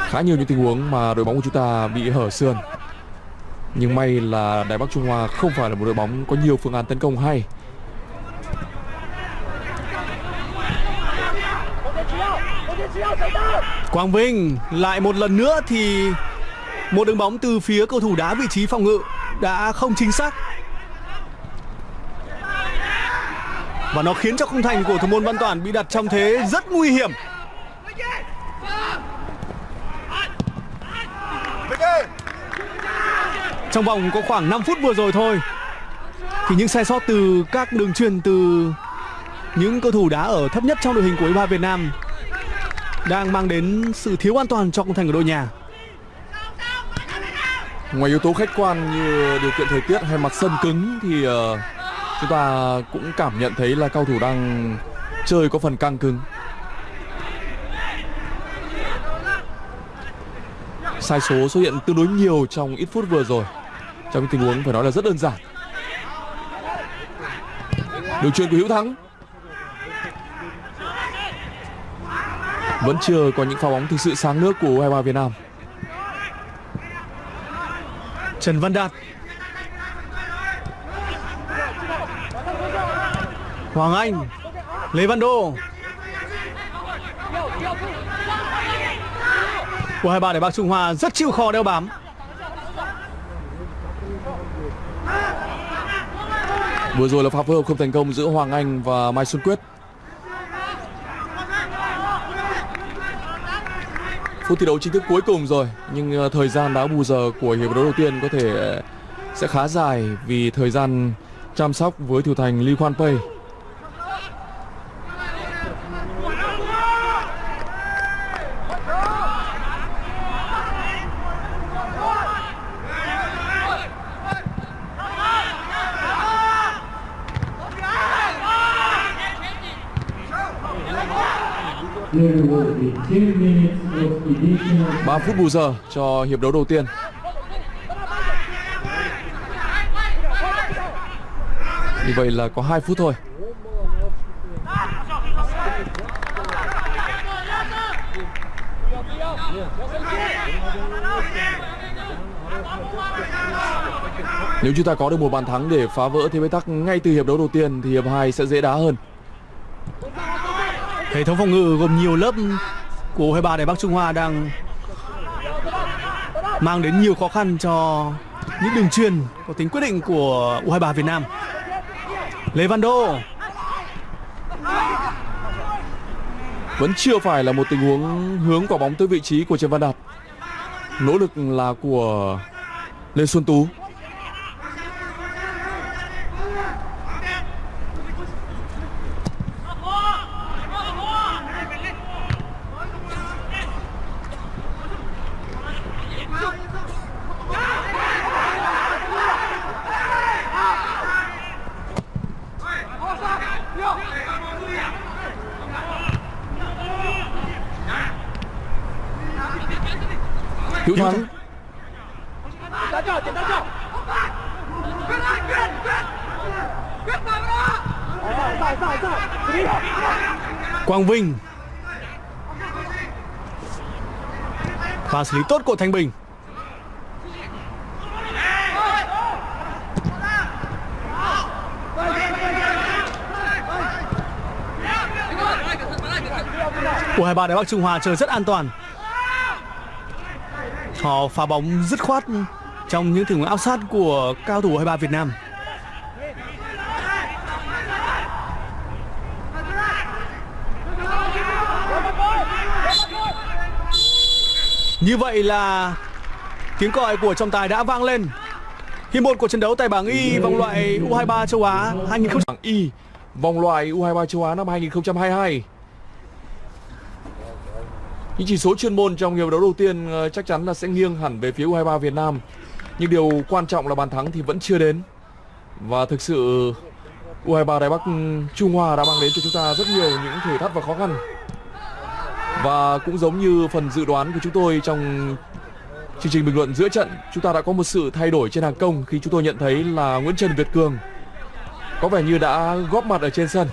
Khá nhiều những tình huống mà đội bóng của chúng ta bị hở sườn. Nhưng may là Đài Bắc Trung Hoa không phải là một đội bóng có nhiều phương án tấn công hay. Quang Vinh lại một lần nữa thì một đường bóng từ phía cầu thủ đá vị trí phòng ngự đã không chính xác. Và nó khiến cho khung thành của thủ môn Văn toàn bị đặt trong thế rất nguy hiểm. Trong vòng có khoảng 5 phút vừa rồi thôi, thì những sai sót từ các đường truyền từ những cầu thủ đá ở thấp nhất trong đội hình của U23 Việt Nam đang mang đến sự thiếu an toàn cho khung thành của đội nhà. Ngoài yếu tố khách quan như điều kiện thời tiết hay mặt sân cứng thì ờ, chúng ta cũng cảm nhận thấy là cao thủ đang chơi có phần căng cứng. Sai số xuất hiện tương đối nhiều trong ít phút vừa rồi. Trong tình huống phải nói là rất đơn giản. Đường truyền của Hữu Thắng vẫn chưa có những pha bóng thực sự sáng nước của U23 Việt Nam. Trần Văn Đạt Hoàng Anh Lê Văn Đô của hai bạn để Bắc Trung Hoa rất chịu khó đeo bám Vừa rồi là pha phối hợp không thành công giữa Hoàng Anh và Mai Xuân Quyết. Phút thi đấu chính thức cuối cùng rồi nhưng ờ, thời gian đá bù giờ của hiệp đấu đầu tiên có thể ờ, sẽ khá dài vì thời gian chăm sóc với thủ thành, Lee Kwan Pei. There will be two minutes 3 phút bù giờ cho hiệp đấu đầu tiên. Như vậy là có 2 phút thôi. Nếu chúng ta có được một bàn thắng để phá vỡ thế bế tắc ngay từ hiệp đấu đầu tiên thì hiệp 2 sẽ dễ đá hơn. Hệ thống phòng ngự gồm nhiều lớp của U23 Đài Bắc Trung Hoa đang mang đến nhiều khó khăn cho những đường truyền có tính quyết định của U23 Việt Nam. Lê Văn Đô Vẫn chưa phải là một tình huống hướng quả bóng tới vị trí của Trần Văn Đạt. Nỗ lực là của Lê Xuân Tú. Hữu Thắng Đá cho, tiền đá cho. Sai, sai, sai, sai. Đi. Quang Vinh Và xử lý tốt của Thanh Bình. Của hai ba Đài Bắc Trung Hòa chơi rất an toàn. Họ phá bóng dứt khoát trong những tình huống áp sát của cao thủ U23 Việt Nam. Như vậy là tiếng còi của trọng tài đã vang lên. Hiệp một của trận đấu tại bảng Y vòng loại U23 châu Á 2000 bảng Y vòng loại U23 châu Á năm 2022. Những chỉ số chuyên môn trong hiệp đấu đầu tiên ờ, chắc chắn là sẽ nghiêng hẳn về phía U23 Việt Nam. Nhưng điều quan trọng là bàn thắng thì vẫn chưa đến. Và thực sự U23 Đài Bắc ừ, Trung Hoa đã mang đến cho chúng ta rất nhiều những thử thách và khó khăn. Và cũng giống như phần dự đoán của chúng tôi trong chương trình bình luận giữa trận, chúng ta đã có một sự thay đổi trên hàng công khi chúng tôi nhận thấy là Nguyễn Trần Việt Cường có vẻ như đã góp mặt ở trên sân.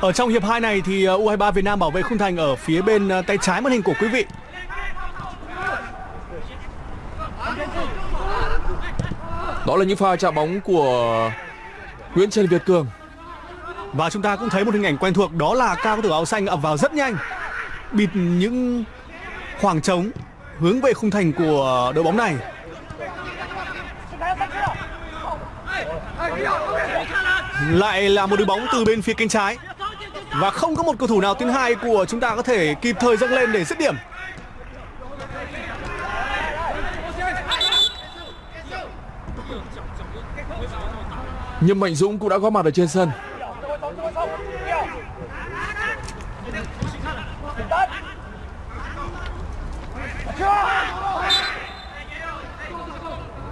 Ở trong hiệp 2 này thì ờ, U23 Việt Nam bảo vệ khung thành ở phía bên ờ, tay trái màn hình của quý vị. Đó là những pha chạm bóng của Nguyễn Trần Việt Cường. Và chúng ta cũng thấy một hình ảnh quen thuộc, đó là cao tử áo xanh ập vào rất nhanh. Bịt những khoảng trống hướng về khung thành của đội bóng này. Lại là một đội bóng từ bên phía cánh trái. Và không có một cầu thủ nào tuyến hai của chúng ta có thể kịp thời dâng lên để dứt điểm. Nhưng Mạnh Dũng cũng đã góp mặt ở trên sân.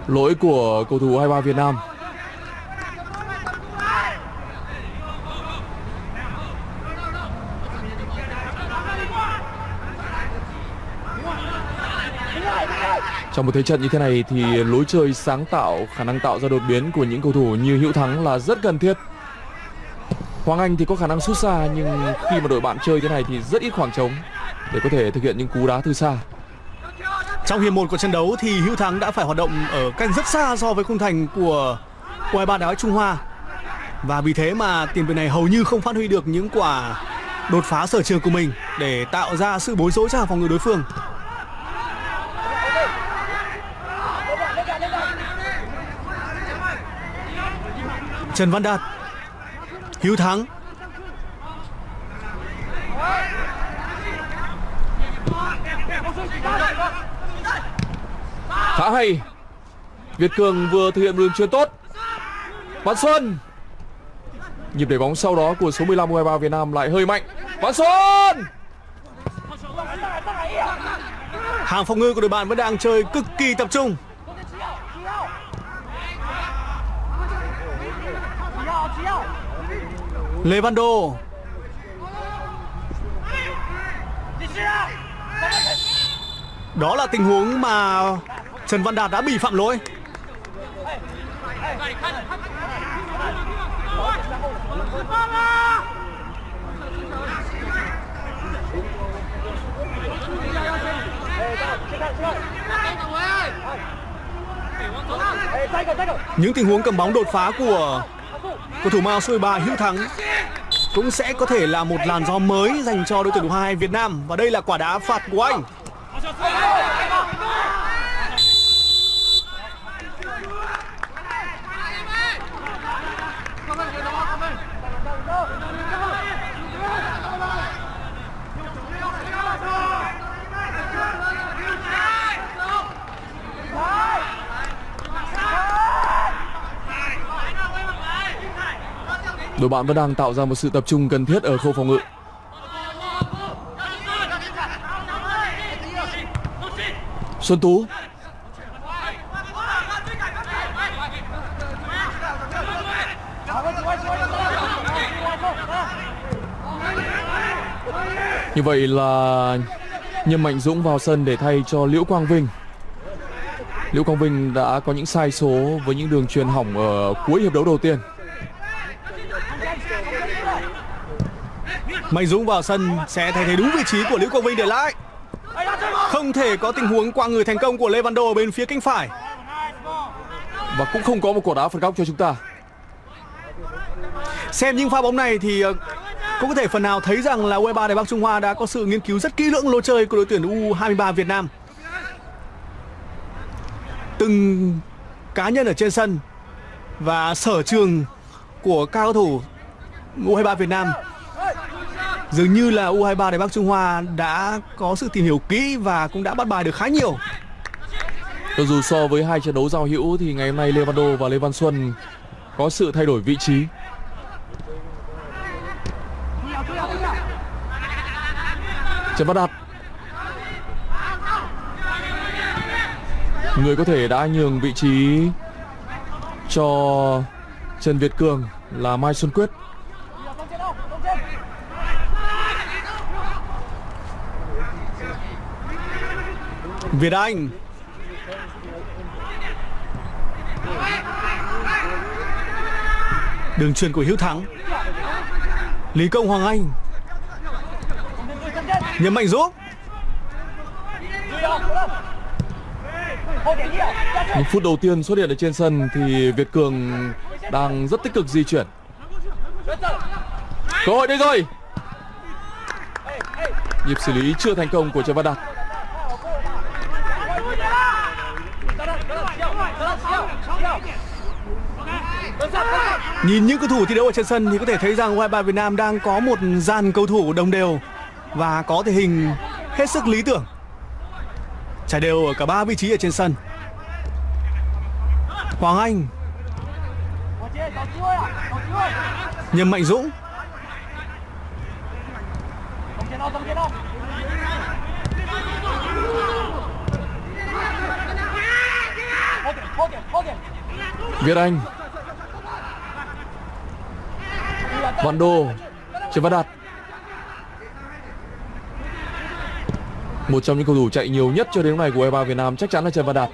Lỗi của cầu thủ 23 Việt Nam. Trong một thế trận như thế này thì lối chơi sáng tạo, khả năng tạo ra đột biến của những cầu thủ như Hữu Thắng là rất cần thiết. Hoàng Anh thì có khả năng sút xa nhưng khi mà đội bạn chơi thế này thì rất ít khoảng trống để có thể thực hiện những cú đá từ xa. Trong hiệp 1 của trận đấu thì Hữu Thắng đã phải hoạt động ở cách rất xa so với khung thành của U23 Đá Trung Hoa. Và vì thế mà tiền vệ này hầu như không phát huy được những quả đột phá sở trường của mình để tạo ra sự bối rối cho hàng phòng ngự đối phương. Trần Văn Đạt. Hiếu Thắng. Khá hay. Việt Cường vừa thực hiện đường chuyền tốt. Văn Xuân. Nhịp đẩy bóng sau đó của số 15 U23 Việt Nam lại hơi mạnh. Văn Xuân! Hàng phòng ngự của đội bạn vẫn đang chơi cực kỳ tập trung Lê Văn Đô Đó là tình huống mà Trần Văn Đạt đã bị phạm lỗi. Những tình huống cầm bóng đột phá của cầu thủ Mao số 13 Hữu Thắng cũng sẽ có thể là một làn gió mới dành cho đội tuyển U22 Việt Nam và đây là quả đá phạt của anh. Đội bạn vẫn đang tạo ra một sự tập trung cần thiết ở khâu phòng ngự. Xuân Tú. Như vậy là Nhâm Mạnh Dũng vào sân để thay cho Liễu Quang Vinh. Liễu Quang Vinh đã có những sai số với những đường truyền hỏng ở cuối hiệp đấu đầu tiên. Mạnh Dũng vào sân sẽ thay thế đúng vị trí của Liễu Quang Vinh để lại. Không thể có tình huống qua người thành công của Lê Văn Đô bên phía cánh phải. Và cũng không có một quả đá phạt góc cho chúng ta Xem những pha bóng này thì ờ, cũng có thể phần nào thấy rằng là U23 Đài Bắc Trung Hoa đã có sự nghiên cứu rất kỹ lưỡng lối chơi của đội tuyển U23 Việt Nam. Từng cá nhân ở trên sân và sở trường của các cầu thủ U23 Việt Nam dường như là U23 Đài Bắc Trung Hoa đã có sự tìm hiểu kỹ và cũng đã bắt bài được khá nhiều. Cho dù so với hai trận đấu giao hữu thì ngày hôm nay Lê Văn Đô và Lê Văn Xuân có sự thay đổi vị trí. Trần Văn Đạt Người có thể đã nhường vị trí cho Trần Việt Cường là Mai Xuân Quyết Việt Anh Đường truyền của Hiếu Thắng Lý Công Hoàng Anh Nhấn mạnh giúp Những phút đầu tiên xuất hiện ở trên sân thì Việt Cường đang rất tích cực di chuyển. Cơ hội đây rồi. Nhịp xử lý chưa thành công của Trần Văn Đạt. Nhìn những cầu thủ thi đấu ở trên sân thì có thể thấy rằng U23 Việt Nam đang có một dàn cầu thủ đồng đều và có thể hình hết sức lý tưởng. Trải đều ở cả ba vị trí ở trên sân. Hoàng Anh Nhâm Mạnh Dũng Việt Anh Văn Đô Trần Văn Đạt. Một trong những cầu thủ chạy nhiều nhất cho đến lúc này của e U23 Việt Nam chắc chắn là Trần Văn Đạt.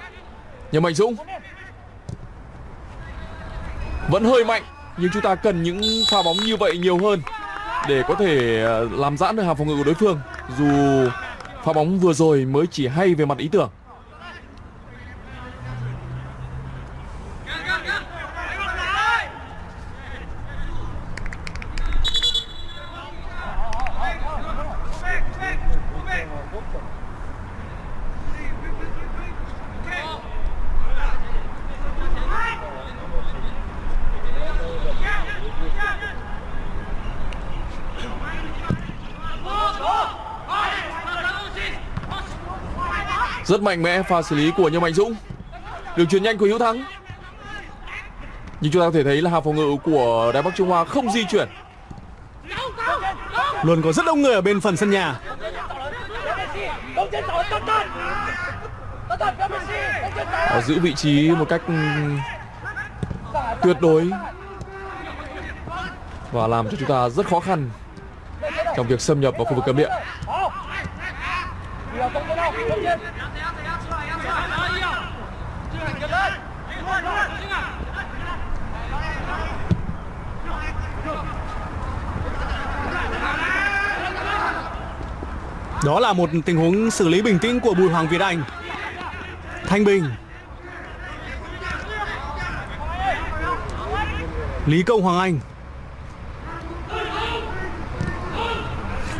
Nhà Mạnh Dũng Vẫn hơi mạnh, Nhưng chúng ta cần những pha bóng như vậy nhiều hơn Để có thể ờ, làm giãn được hàng phòng ngự của đối phương. Dù pha bóng vừa rồi mới chỉ hay về mặt ý tưởng Rất mạnh mẽ pha xử lý của Nhâm Mạnh Dũng. Đường chuyền nhanh của Hiếu Thắng. Nhưng chúng ta có thể thấy là hàng phòng ngự của Đài Bắc Trung Hoa không di chuyển. Luôn có rất đông người ở bên phần sân nhà. Họ giữ vị trí một cách tuyệt đối Và làm cho chúng ta rất khó khăn Trong việc xâm nhập vào khu vực cấm địa Hảo Điều công trên đâu Công trên đó là một tình huống xử lý bình tĩnh của Bùi Hoàng Việt Anh. Thanh Bình. Lý Công Hoàng Anh.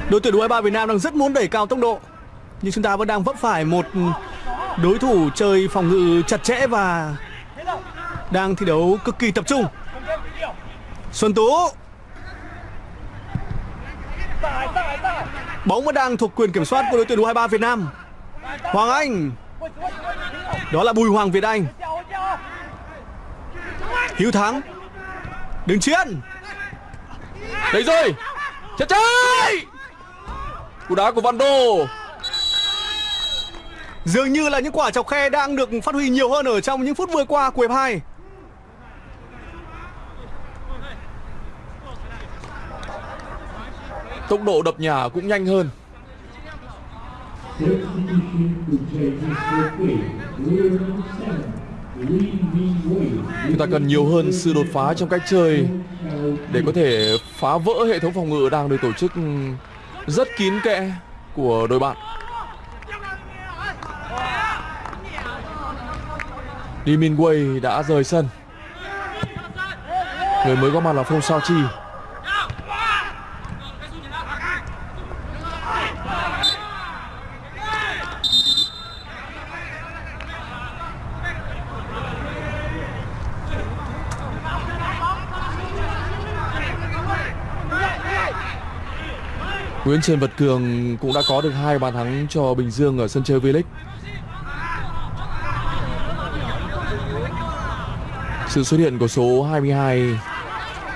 Đội tuyển U23 Việt Nam đang rất muốn đẩy cao tốc độ. Nhưng chúng ta vẫn đang vấp phải một đối thủ chơi phòng ngự chặt chẽ và đang thi đấu cực kỳ tập trung. Xuân Tú. Bóng vẫn đang thuộc quyền kiểm soát của đội tuyển U23 Việt Nam. Hoàng Anh. Đó là Bùi Hoàng Việt Anh. Chào Hiếu Thắng. Đứng chiến. Đấy rồi. Chết chơi Cú đá của Văn Đô. Dường như là những quả chọc khe đang được phát huy nhiều hơn ở trong những phút vừa qua của hiệp 2 Tốc độ đập nhà cũng nhanh hơn. Chúng ta cần nhiều hơn sự đột phá trong cách chơi Để có thể phá vỡ hệ thống phòng ngự đang được tổ chức rất kín kẽ của đội bạn. Lee Min Wei đã rời sân. Người mới có mặt là Phong Sao Chi. Nguyễn Trần Vật Cường cũng đã có được hai bàn thắng cho Bình Dương ở sân chơi V-League. Sự xuất hiện của số 22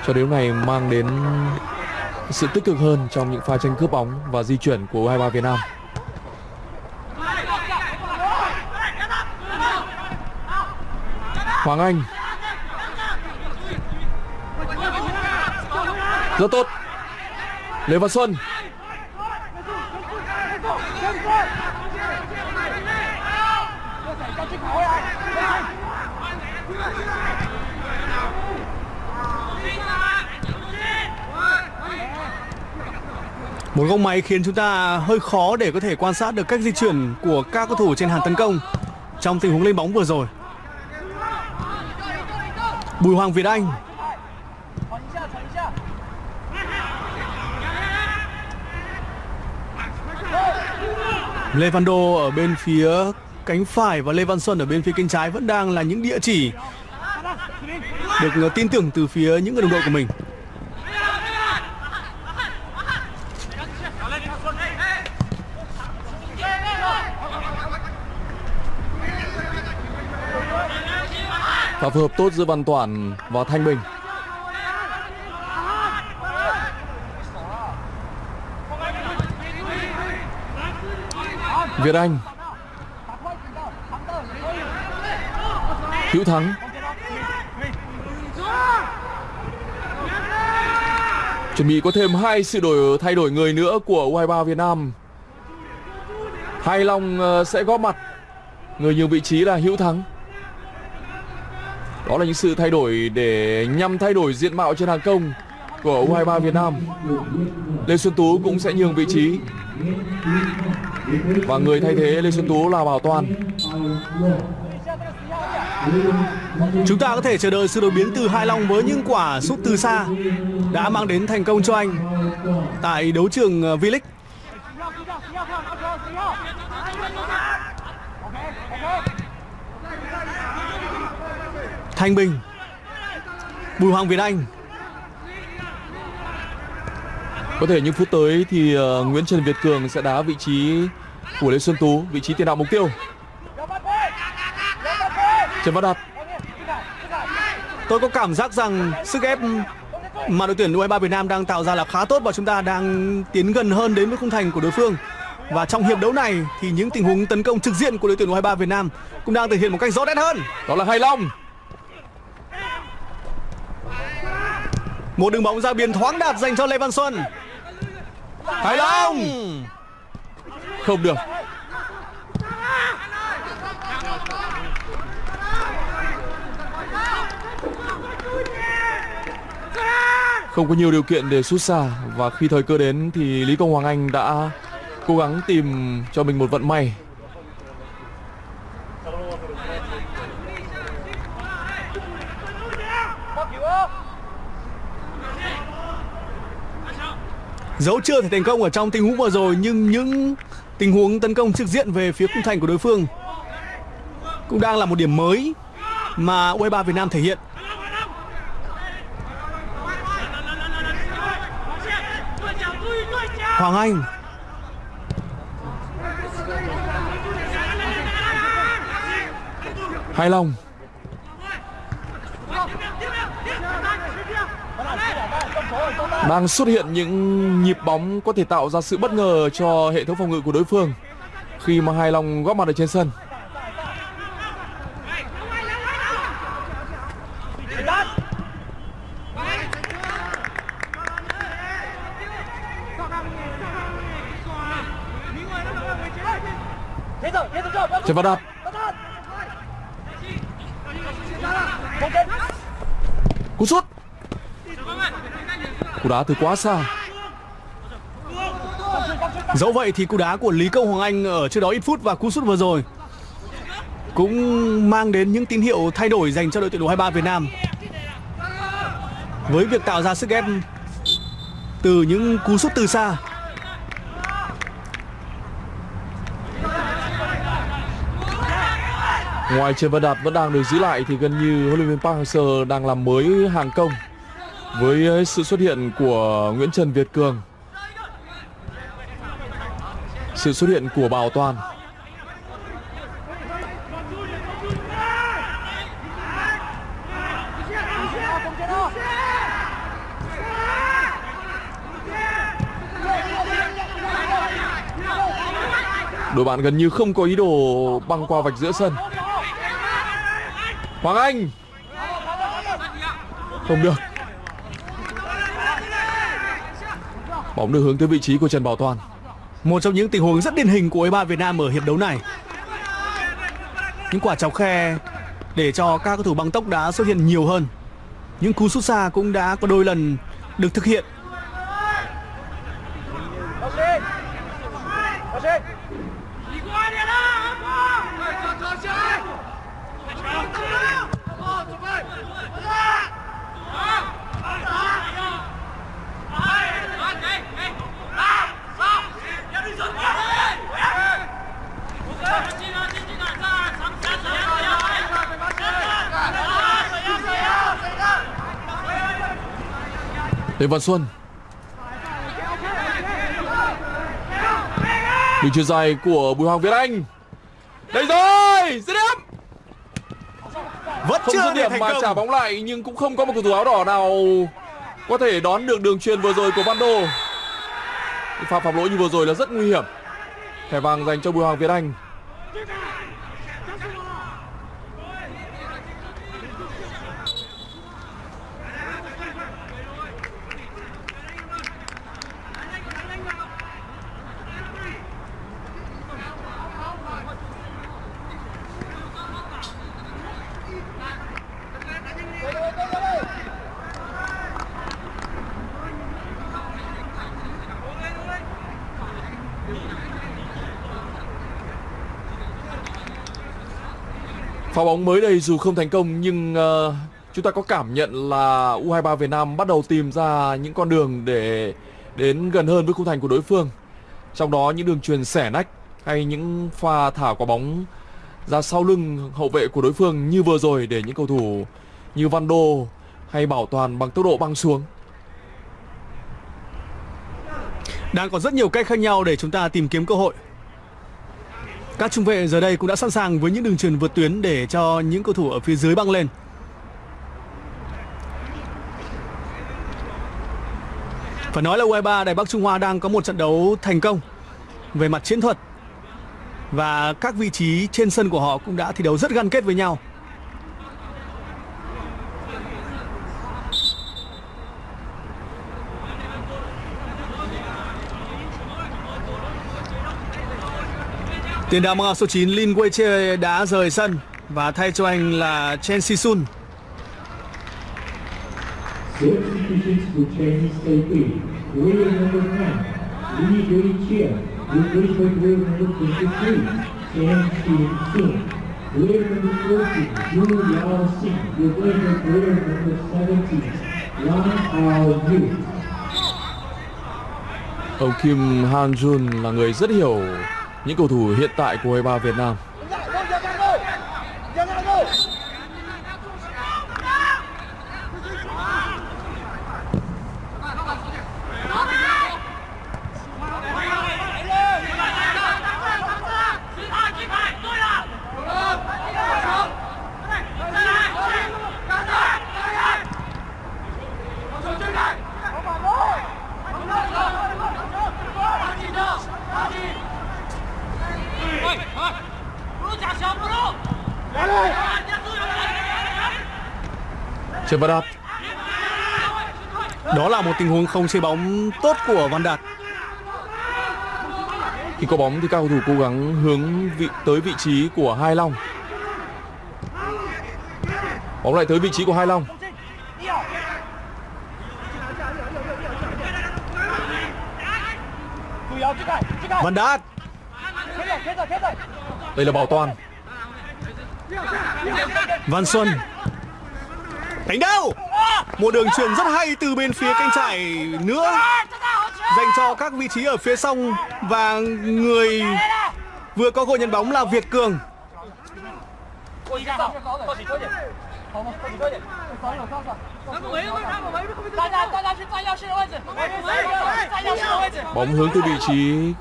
cho đến này mang đến sự tích cực hơn trong những pha tranh cướp bóng và di chuyển của U23 Việt Nam. Hoàng Anh Rất tốt Lê Văn Xuân Một góc máy khiến chúng ta hơi khó để có thể quan sát được cách di chuyển của các cầu thủ trên hàng tấn công trong tình huống lên bóng vừa rồi. Bùi Hoàng Việt Anh Levando ở bên phía cánh phải và Lê Văn Xuân ở bên phía cánh trái vẫn đang là những địa chỉ được ờ, tin tưởng từ phía những người đồng đội của mình. Phù hợp tốt giữa Văn Toản và Thanh Bình. Việt Anh. Hữu Thắng. Chuẩn bị có thêm hai sự đổi, thay đổi người nữa của U23 Việt Nam. Hai Long ờ, sẽ góp mặt. Người nhường vị trí là Hữu Thắng. Đó là những sự thay đổi để nhằm thay đổi diện mạo trên hàng công của U23 Việt Nam. Lê Xuân Tú cũng sẽ nhường vị trí. Và người thay thế Lê Xuân Tú là Bảo Toàn. Chúng ta có thể chờ đợi sự đổi biến từ Hai Long với những quả sút từ xa đã mang đến thành công cho anh tại đấu trường ờ, V-League. Thanh Bình, Bùi Hoàng Việt Anh, Có thể những phút tới thì ờ, Nguyễn Trần Việt Cường sẽ đá vị trí của Lê Xuân Tú Vị trí tiền đạo mục tiêu. Trần Văn Đạt. Tôi có cảm giác rằng sức ép mà đội tuyển U23 Việt Nam đang tạo ra là khá tốt và chúng ta đang tiến gần hơn đến với khung thành của đối phương. Và trong hiệp đấu này thì những tình huống tấn công trực diện của đội tuyển U23 Việt Nam cũng đang thể hiện một cách rõ nét hơn. đó là Hải Long Một đường bóng ra biên thoáng đạt dành cho Lê Văn Xuân. Thái Long! Không được. Không có nhiều điều kiện để sút xa, và khi thời cơ đến thì Lý Công Hoàng Anh đã cố gắng tìm cho mình một vận may. Dẫu chưa thể thành công ở trong tình huống vừa rồi, nhưng những tình huống tấn công trực diện về phía khung thành của đối phương cũng đang là một điểm mới mà U23 Việt Nam thể hiện. Hoàng Anh Hải Long đang xuất hiện những nhịp bóng có thể tạo ra sự bất ngờ cho hệ thống phòng ngự của đối phương khi mà hai Long góp mặt ở trên sân Thế rồi, thế rồi. Trần Văn Đạt cú sút cú đá từ quá xa Dẫu vậy thì cú đá của Lý Công Hoàng Anh ở trước đó ít phút và cú sút vừa rồi cũng mang đến những tín hiệu thay đổi dành cho đội tuyển U23 Việt Nam. Với việc tạo ra sức ép từ những cú sút từ xa. Ngoài Trần Văn Đạt vẫn đang được giữ lại thì gần như huấn luyện viên Park Hang-seo đang làm mới hàng công với ờ, sự xuất hiện của Nguyễn Trần Việt Cường. Sự xuất hiện của Bảo Toàn. Đội bạn gần như không có ý đồ băng qua vạch giữa sân. Hoàng Anh Không được Bóng được hướng tới vị trí của Trần Bảo Toàn Một trong những tình huống rất điển hình của U23 Việt Nam ở hiệp đấu này. Những quả chọc khe để cho các cầu thủ băng tốc đã xuất hiện nhiều hơn. Những cú sút xa cũng đã có đôi lần được thực hiện. Lê Văn Xuân. Đường chuyền dài của Bùi Hoàng Việt Anh. Đây rồi Dứt điểm. Vẫn Không chưa dứt điểm mà trả công. bóng lại Nhưng cũng không có một cầu thủ áo đỏ nào Có thể đón được đường chuyền vừa rồi của Văn Đô. Pha phạm lỗi như vừa rồi là rất nguy hiểm. Thẻ vàng dành cho Bùi Hoàng Việt Anh Pha bóng mới đây dù không thành công nhưng uh, chúng ta có cảm nhận là U23 Việt Nam bắt đầu tìm ra những con đường để đến gần hơn với khung thành của đối phương. Trong đó những đường truyền xẻ nách hay những pha thả quả bóng ra sau lưng hậu vệ của đối phương như vừa rồi để những cầu thủ như Văn Đô hay Bảo Toàn bằng tốc độ băng xuống. Đang có rất nhiều cách khác nhau để chúng ta tìm kiếm cơ hội. Các trung vệ giờ đây cũng đã sẵn sàng với những đường truyền vượt tuyến để cho những cầu thủ ở phía dưới băng lên. Phải nói là U23 Đài Bắc Trung Hoa đang có một trận đấu thành công về mặt chiến thuật và các vị trí trên sân của họ cũng đã thi đấu rất gắn kết với nhau. Tiền đạo mang áo số 9 Lin Weiche đã rời sân và thay cho anh là Chen Si-sun. Substitutions for Chinese Taipei. Player number 10, Li Wei-chia, replaced by player number 23, Chen Xin-sun. Player number 40, Yu Yao-sing, replaced by player number 17, Yang Ao-yu. Ông Kim Han Jun là người rất hiểu những cầu thủ hiện tại của U23 Việt Nam. Chưa bắt Đạt Đó là một tình huống không chơi bóng tốt của Văn Đạt. khi có bóng thì các cầu thủ cố gắng hướng vị, tới vị trí của Hai Long. Bóng lại tới vị trí của Hai Long. Văn Đạt Đây là Bảo Toàn. Văn Xuân. Đánh đâu? Một đường truyền rất hay từ bên phía cánh trải nữa, Dành cho các vị trí ở phía sông Và người vừa có cơ nhận bóng là Việt Cường. Bóng hướng từ vị trí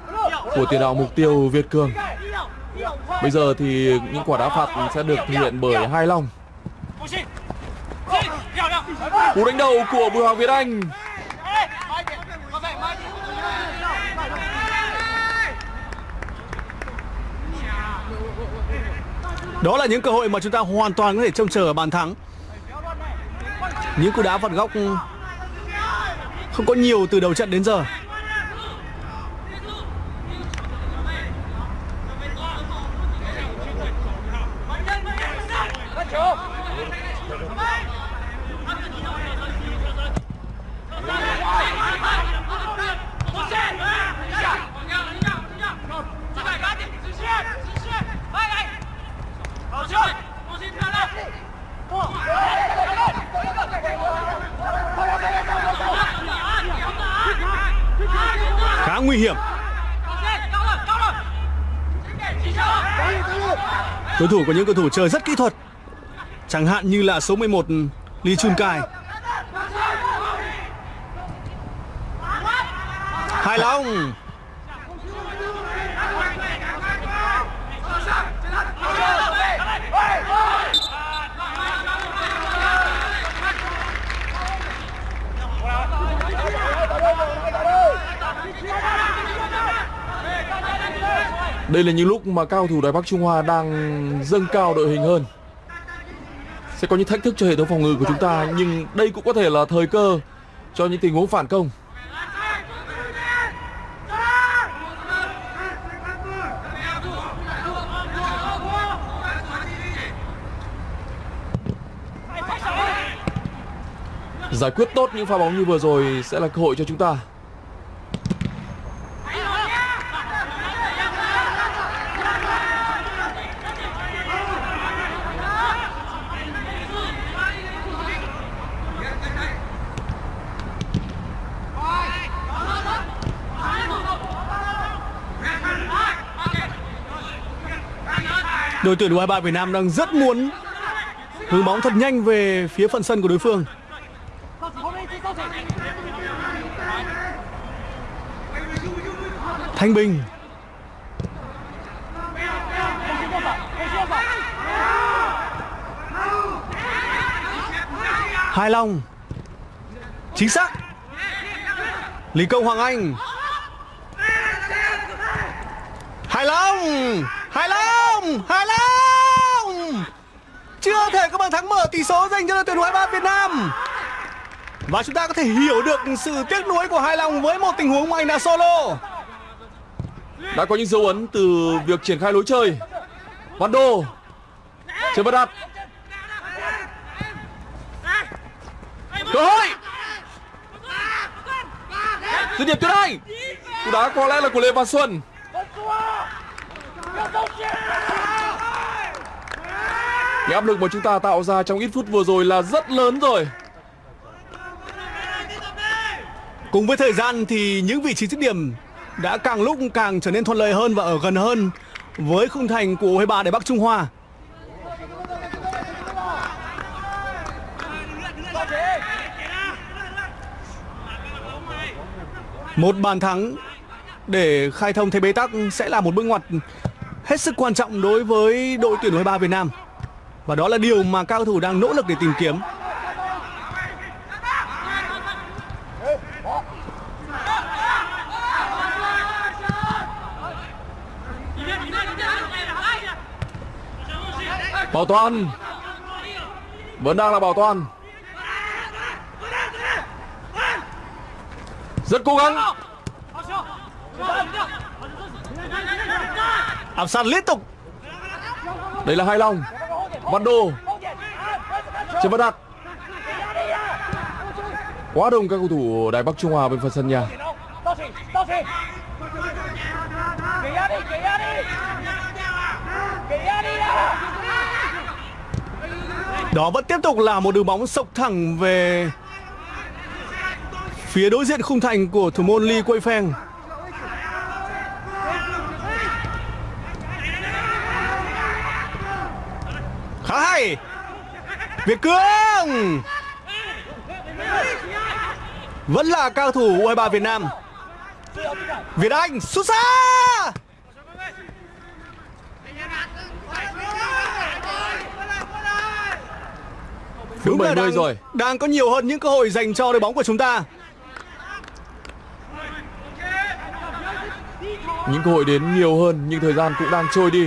của tiền đạo mục tiêu Việt Cường. Bây giờ thì những quả đá phạt sẽ được thực hiện bởi Hai Long Cú đánh đầu của Bùi Hoàng Việt Anh. Đó là những cơ hội mà chúng ta hoàn toàn có thể trông chờ ở bàn thắng. Những cú đá phạt góc không có nhiều từ đầu trận đến giờ. Của những cầu thủ chơi rất kỹ thuật. Chẳng hạn như là số 11 Lee Chun Kai. Hai Long Đây là những lúc mà cao thủ Đài Bắc Trung Hoa đang dâng cao đội hình hơn. Sẽ có những thách thức cho hệ thống phòng ngự của chúng ta, nhưng đây cũng có thể là thời cơ cho những tình huống phản công. Giải quyết tốt những pha bóng như vừa rồi sẽ là cơ hội cho chúng ta. đội tuyển U23 Việt Nam đang rất muốn hướng bóng thật nhanh về phía phần sân của đối phương. Thanh Bình. Hai Long. Chính xác. Lý Công Hoàng Anh. Hai Long. Hai Long. Hải Long. Chưa thể có bàn thắng mở tỷ số dành cho đội tuyển U23 Việt Nam. Và chúng ta có thể hiểu được sự tiếc nuối của Hải Long với một tình huống mà anh đã solo. Đã có những dấu ấn từ việc triển khai lối chơi. Văn Đô Chưa bắt đặt Cơ hội! Dứt điểm tuyệt hay Cú đá có lẽ là của Lê Văn Xuân. Cái áp lực mà chúng ta tạo ra trong ít phút vừa rồi là rất lớn rồi Cùng với thời gian thì những vị trí dứt điểm đã càng lúc càng trở nên thuận lợi hơn và ở gần hơn với khung thành của U23 để Bắc Trung Hoa. Một bàn thắng để khai thông thế bế tắc sẽ là một bước ngoặt hết sức quan trọng đối với đội tuyển U23 Việt Nam. Và đó là điều mà các cầu thủ đang nỗ lực để tìm kiếm. Bảo toàn. Vẫn đang là bảo toàn. Rất cố gắng. Áp sát liên tục. Đây là Hai Long Văn Đô Trần Văn Đạt. Quá đông các cầu thủ Đài Bắc Trung Hoa bên phần sân nhà Đó vẫn tiếp tục là một đường bóng sộc thẳng về phía đối diện khung thành của thủ môn Lee Quay Feng. Khá hay. Việt Cương. Vẫn là cao thủ U23 Việt Nam. Việt Anh xuất xa. Đúng là 70 đang, rồi đang có nhiều hơn những cơ hội dành cho đội bóng của chúng ta. Những cơ hội đến nhiều hơn nhưng thời gian cũng đang trôi đi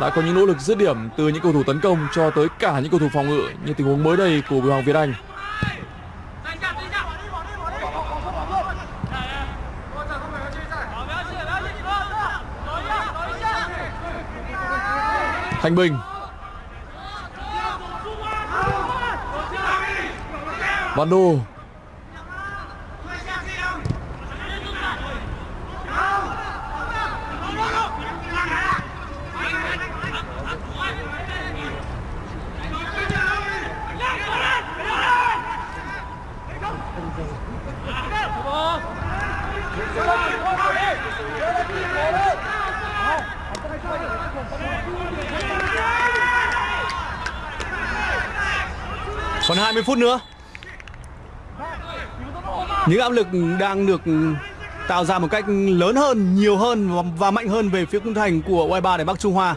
đã có những nỗ lực dứt điểm từ những cầu thủ tấn công cho tới cả những cầu thủ phòng ngự như tình huống mới đây của Bùi Hoàng Việt Anh. Thanh Bình. Văn Đô. Phút nữa. Những áp lực đang được tạo ra một cách lớn hơn, nhiều hơn và, và mạnh hơn về phía khung thành của U23 để Bắc Trung Hoa.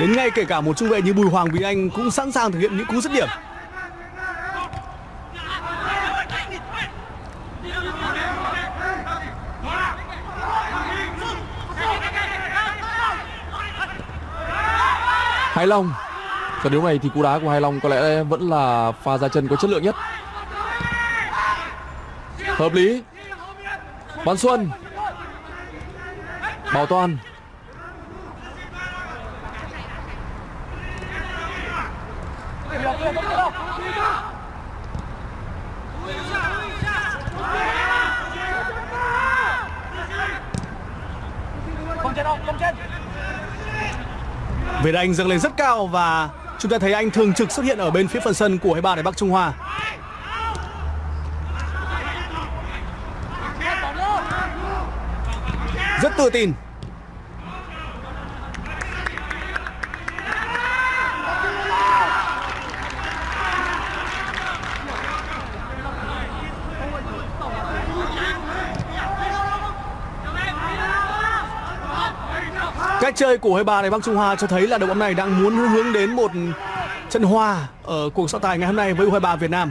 Đến ngay kể cả một trung vệ như Bùi Hoàng Bình Anh cũng sẵn sàng thực hiện những cú dứt điểm. Hải Long Trận đấu này thì cú đá của Hải Long có lẽ vẫn là pha ra chân có chất lượng nhất. Hợp lý. Văn Xuân. Bảo Toàn. Việt Anh dâng lên rất cao và chúng ta thấy anh thường trực xuất hiện ở bên phía phần sân của hai ba Đài Bắc Trung Hoa. Rất tự tin. Cách chơi của U23 này, Bắc Trung Hoa cho thấy là đội bóng này đang muốn hướng đến một trận hòa ở cuộc so tài ngày hôm nay với U23 Việt Nam.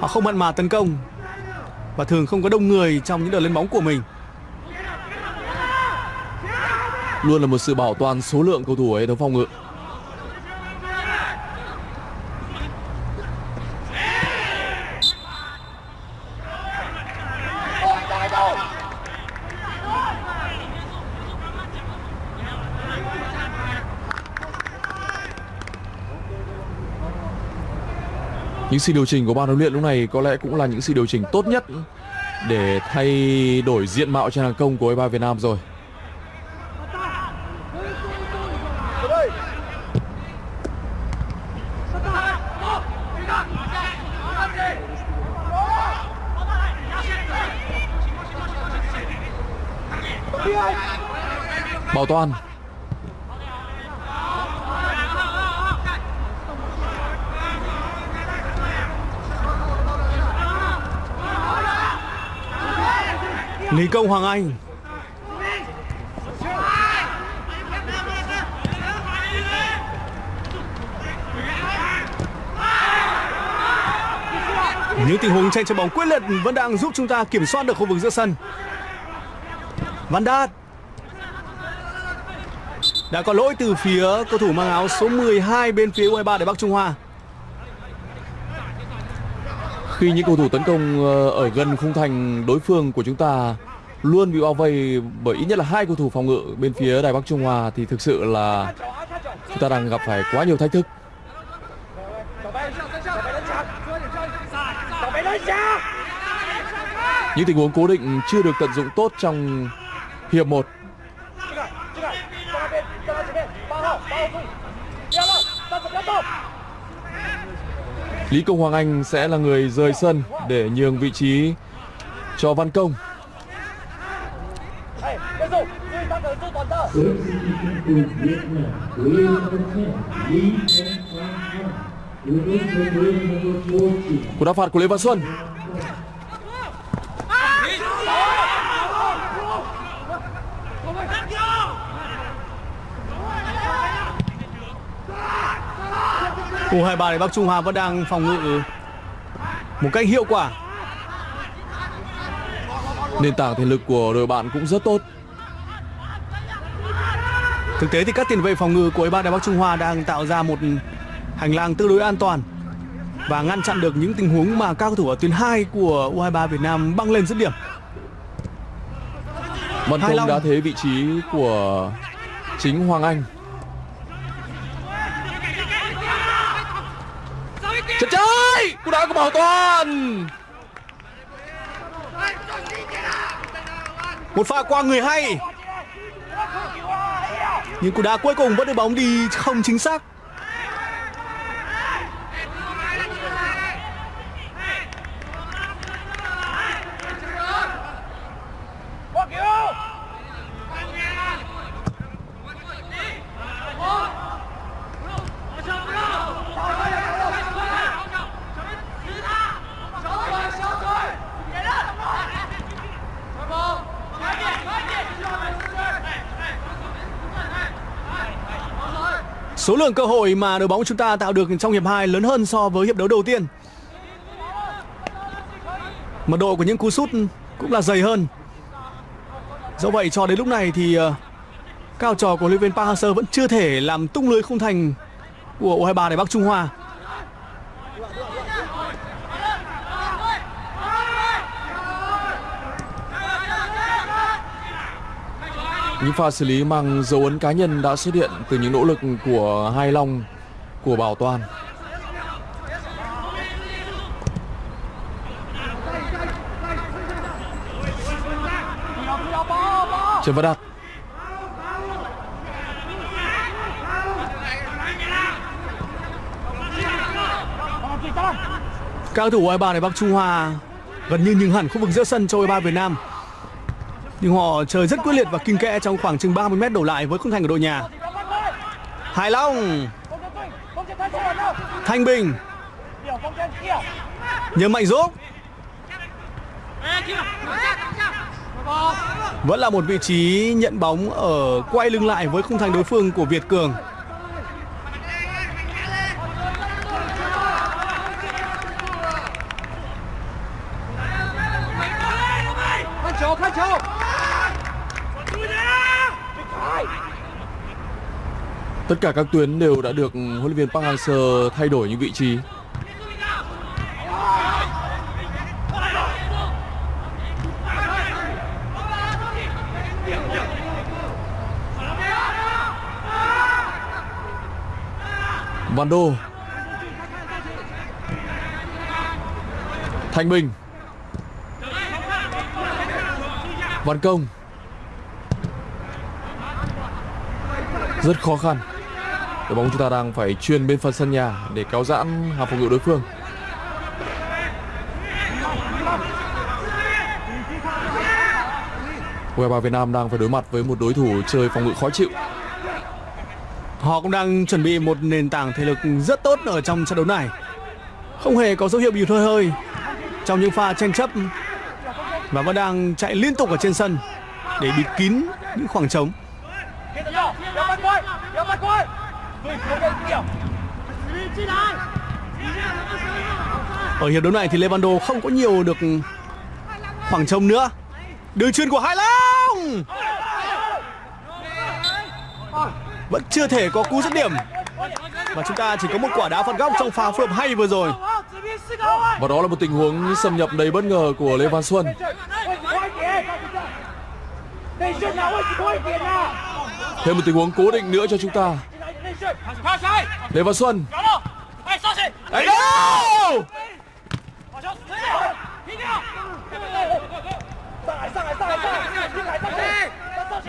Họ không mặn mà tấn công và thường không có đông người trong những đợt lên bóng của mình. Luôn là một sự bảo toàn số lượng cầu thủ ở hệ thống phòng ngự. Ôi, trời đâu. Những sự điều chỉnh của ban huấn luyện lúc này có lẽ cũng là những sự điều chỉnh tốt nhất để thay đổi diện mạo trên hàng công của U23 Việt Nam rồi. Bảo toàn Công Hoàng Anh Những tình huống tranh chấp bóng quyết liệt vẫn đang giúp chúng ta kiểm soát được khu vực giữa sân. Van Đạt đã có lỗi từ phía cầu thủ mang áo số 12 bên phía U23 để Bắc Trung Hoa. khi những cầu thủ tấn công ờ, ở gần khung thành đối phương của chúng ta luôn bị bao vây bởi ít nhất là hai cầu thủ phòng ngự bên phía Đài Bắc Trung Hoa thì thực sự là chúng ta đang gặp phải quá nhiều thách thức. Những tình huống cố định chưa được tận dụng tốt trong hiệp 1. Lý Công Hoàng Anh sẽ là người rời sân để nhường vị trí cho Văn Công. Cú đá phạt của Lê Văn Xuân. U23 thì Bắc Trung Hòa vẫn đang phòng ngự một cách hiệu quả. Nền tảng thể lực của đội bạn cũng rất tốt. Thực tế thì các tiền vệ phòng ngự của U23 Đài Bắc Trung Hoa đang tạo ra một hành lang tương đối an toàn và ngăn chặn được những tình huống mà các cầu thủ ở tuyến 2 của U23 Việt Nam băng lên dứt điểm. Văn Long. đã thế vị trí của chính Hoàng Anh. Chân trái! Cú đá của Bảo Toàn! Một pha qua người hay. Nhưng cú đá cuối cùng vẫn được bóng đi không chính xác. Lượng cơ hội mà đội bóng chúng ta tạo được trong hiệp 2 lớn hơn so với hiệp đấu đầu tiên. Mật độ của những cú sút cũng là dày hơn. Do vậy cho đến lúc này thì ờ, cao trò của huấn luyện viên Park Hang-seo vẫn chưa thể làm tung lưới khung thành của U23 Đài Bắc Trung Hoa. Những pha xử lý mang dấu ấn cá nhân đã xuất hiện từ những nỗ lực của Hai Long, của Bảo Toàn. Trần Văn Đạt Các cầu thủ U23 này Bắc Trung Hoa gần như nhường hẳn khu vực giữa sân cho U23 Việt Nam nhưng họ chơi rất quyết liệt và kinh kẽ trong khoảng chừng 30 mét đổ lại với khung thành của đội nhà. Hải Long. Thanh Bình. Nhớ mạnh dốc. Vẫn là một vị trí nhận bóng ở quay lưng lại với khung thành đối phương của Việt Cường. Tất cả các tuyến đều đã được huấn luyện viên Park Hang-seo thay đổi những vị trí. Van Đô Thanh Bình. Văn Công. Rất khó khăn đội bóng chúng ta đang phải truyền bên phần sân nhà để kéo giãn hàng phòng ngự đối phương. U23 Việt Nam đang phải đối mặt với một đối thủ chơi phòng ngự khó chịu. Họ cũng đang chuẩn bị một nền tảng thể lực rất tốt ở trong trận đấu này. Không hề có dấu hiệu bị hơi hơi Trong những pha tranh chấp Và vẫn đang chạy liên tục ở trên sân Để bịt kín những khoảng trống. Ở hiệp đấu này thì Levando không có nhiều được khoảng trông nữa. Đường chuyên của Hải Long! Vẫn chưa thể có cú dứt điểm. Và chúng ta chỉ có một quả đá phạt góc trong pha phối hợp hay vừa rồi. Và đó là một tình huống xâm nhập đầy bất ngờ của Lê Văn Xuân. Thêm một tình huống cố định nữa cho chúng ta. Lê Văn Xuân. Đánh đâu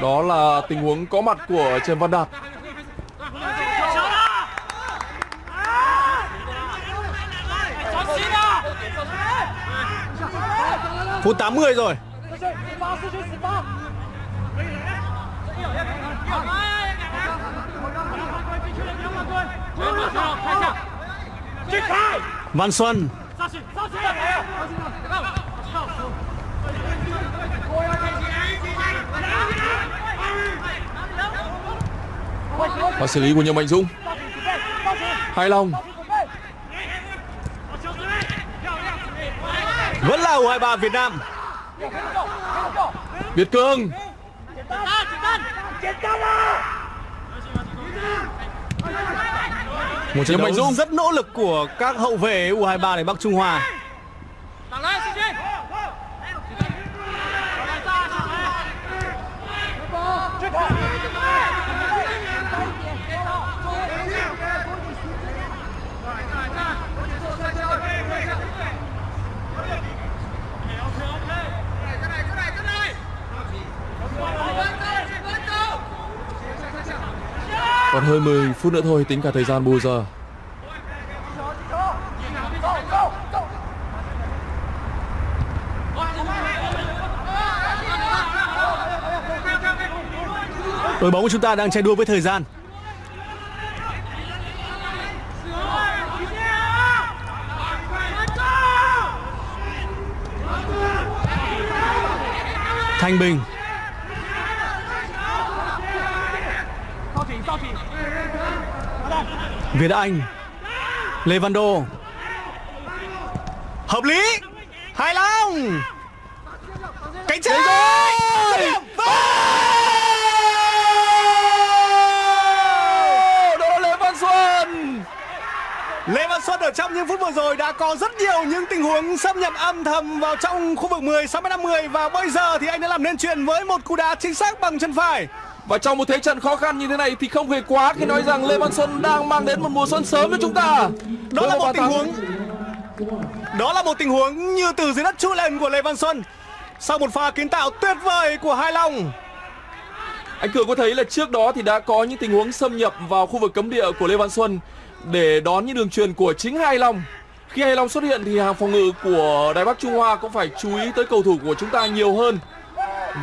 Đó là tình huống có mặt của Trần Văn Đạt. Phút 80 rồi. Văn Xuân. Và xử lý của Nhâm Mạnh Dũng. Hai Long Vẫn là U23 Việt Nam. Việt Cương một trận đấu Dũng. rất nỗ lực của các hậu vệ U23 này Bắc Trung Hoa. Còn hơn 10 phút nữa thôi, tính cả thời gian bù giờ Đội bóng của chúng ta đang chạy đua với thời gian. Thanh Bình Việt Anh Lê Văn Đô. Hợp lý. Hải Long. Cánh trái. Đó là Lê Văn Xuân. Lê Văn Xuân ở trong những phút vừa rồi đã có rất nhiều những tình huống xâm nhập âm thầm vào trong khu vực 10 6m50 và bây giờ thì anh đã làm nên chuyện với một cú đá chính xác bằng chân phải. Và trong một thế trận khó khăn như thế này thì không hề quá khi nói rằng Lê Văn Xuân đang mang đến một mùa xuân sớm cho chúng ta Đó Với là một tình thắng huống Đó là một tình huống như từ dưới đất trỗi lên của Lê Văn Xuân. Sau một pha kiến tạo tuyệt vời của Hải Long. Anh Cường có thấy là trước đó thì đã có những tình huống xâm nhập vào khu vực cấm địa của Lê Văn Xuân để đón những đường truyền của chính Hai Long. Khi Hai Long xuất hiện thì hàng phòng ngự của Đài Bắc Trung Hoa cũng phải chú ý tới cầu thủ của chúng ta nhiều hơn.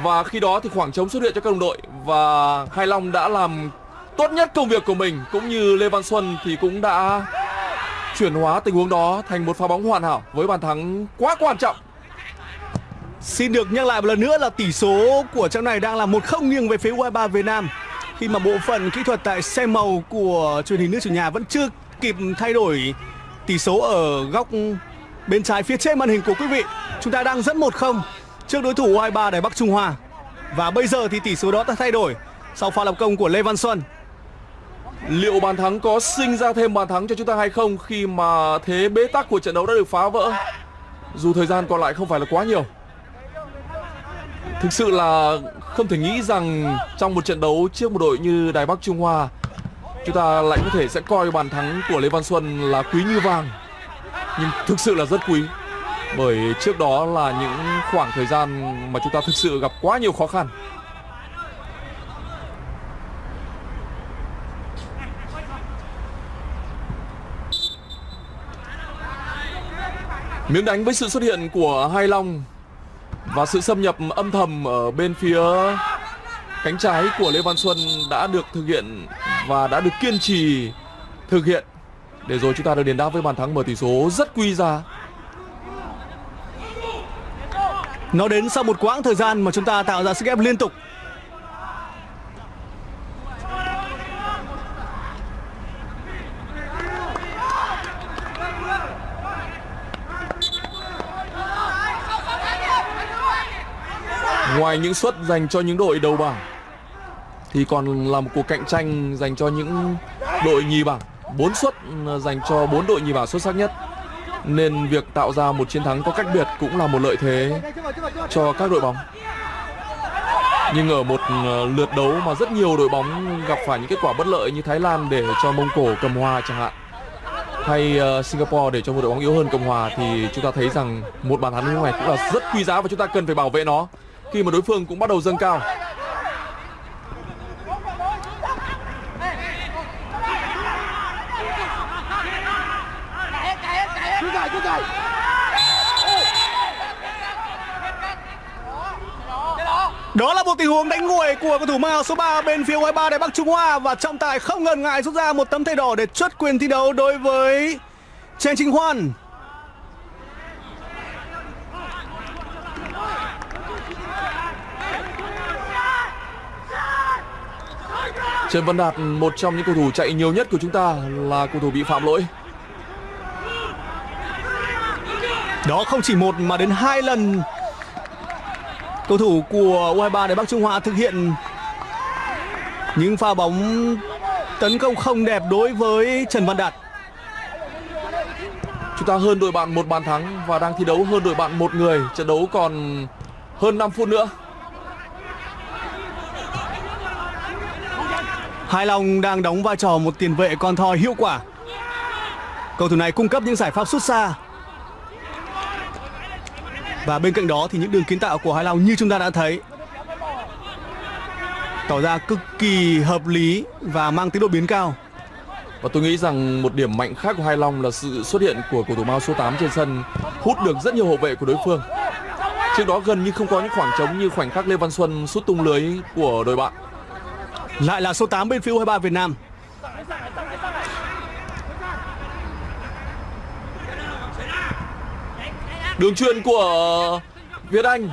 Và khi đó thì khoảng trống xuất hiện cho các đồng đội và Hải Long đã làm tốt nhất công việc của mình, cũng như Lê Văn Xuân thì cũng đã chuyển hóa tình huống đó thành một pha bóng hoàn hảo với bàn thắng quá quan trọng. Xin được nhắc lại một lần nữa là tỷ số của trận này đang là 1-0 nghiêng về phía U23 Việt Nam khi mà bộ phận kỹ thuật tại xe màu của truyền hình nước chủ nhà vẫn chưa kịp thay đổi tỷ số ở góc bên trái phía trên màn hình của quý vị. Chúng ta đang dẫn 1-0 trước đối thủ U23 Đài Bắc Trung Hoa. Và bây giờ thì tỷ số đó đã thay đổi sau pha lập công của Lê Văn Xuân. Liệu bàn thắng có sinh ra thêm bàn thắng cho chúng ta hay không khi mà thế bế tắc của trận đấu đã được phá vỡ? Dù thời gian còn lại không phải là quá nhiều. Thực sự là không thể nghĩ rằng trong một trận đấu trước một đội như Đài Bắc Trung Hoa, chúng ta lại có thể sẽ coi bàn thắng của Lê Văn Xuân là quý như vàng. Nhưng thực sự là rất quý. Bởi trước đó là những khoảng thời gian mà chúng ta thực sự gặp quá nhiều khó khăn. Miếng đánh với sự xuất hiện của Hai Long và sự xâm nhập âm thầm ở bên phía cánh trái của Lê Văn Xuân đã được thực hiện và đã được kiên trì thực hiện để rồi chúng ta được đền đáp với bàn thắng mở tỷ số rất quý giá. Nó đến sau một quãng thời gian mà chúng ta tạo ra sức ép liên tục Ngoài những suất dành cho những đội đầu bảng, thì còn là một cuộc cạnh tranh dành cho những đội nhì bảng. Bốn suất ờ, dành cho bốn đội nhì bảng xuất sắc nhất. Nên việc tạo ra một chiến thắng có cách biệt cũng là một lợi thế cho các đội bóng. Nhưng ở một ờ, lượt đấu mà rất nhiều đội bóng gặp phải những kết quả bất lợi như Thái Lan để cho Mông Cổ cầm hòa chẳng hạn hay uh, Singapore để cho một đội bóng yếu hơn cầm Hòa thì chúng ta thấy rằng một bàn thắng như thế này cũng là rất quý giá và chúng ta cần phải bảo vệ nó khi mà đối phương cũng bắt đầu dâng cao Đó là một tình huống đánh nguội của cầu thủ mang áo số 3 bên phía U23 Đài Bắc Trung Hoa và trọng tài không ngần ngại rút ra một tấm thẻ đỏ để chốt quyền thi đấu đối với Chen Chính Hoan. Trần Văn Đạt một trong những cầu thủ chạy nhiều nhất của chúng ta là cầu thủ bị phạm lỗi Đó không chỉ một mà đến hai lần cầu thủ của U23 Đài Bắc Trung Hoa thực hiện những pha bóng tấn công không đẹp đối với Trần Văn Đạt. Chúng ta hơn đội bạn một bàn thắng và đang thi đấu hơn đội bạn một người. Trận đấu còn hơn 5 phút nữa. Hai Long đang đóng vai trò một tiền vệ con thoi hiệu quả. Cầu thủ này cung cấp những giải pháp xuất xa. Và bên cạnh đó thì những đường kiến tạo của Hai Long như chúng ta đã thấy tỏ ra cực kỳ hợp lý và mang tính đột biến cao. Và tôi nghĩ rằng một điểm mạnh khác của Hai Long là sự xuất hiện của cầu thủ Mao số 8 trên sân hút được rất nhiều hậu vệ của đối phương. Trước đó gần như không có những khoảng trống như khoảnh khắc Lê Văn Xuân sút tung lưới của đội bạn. Lại là số 8 bên phía U23 Việt Nam. Đường truyền của Việt Anh.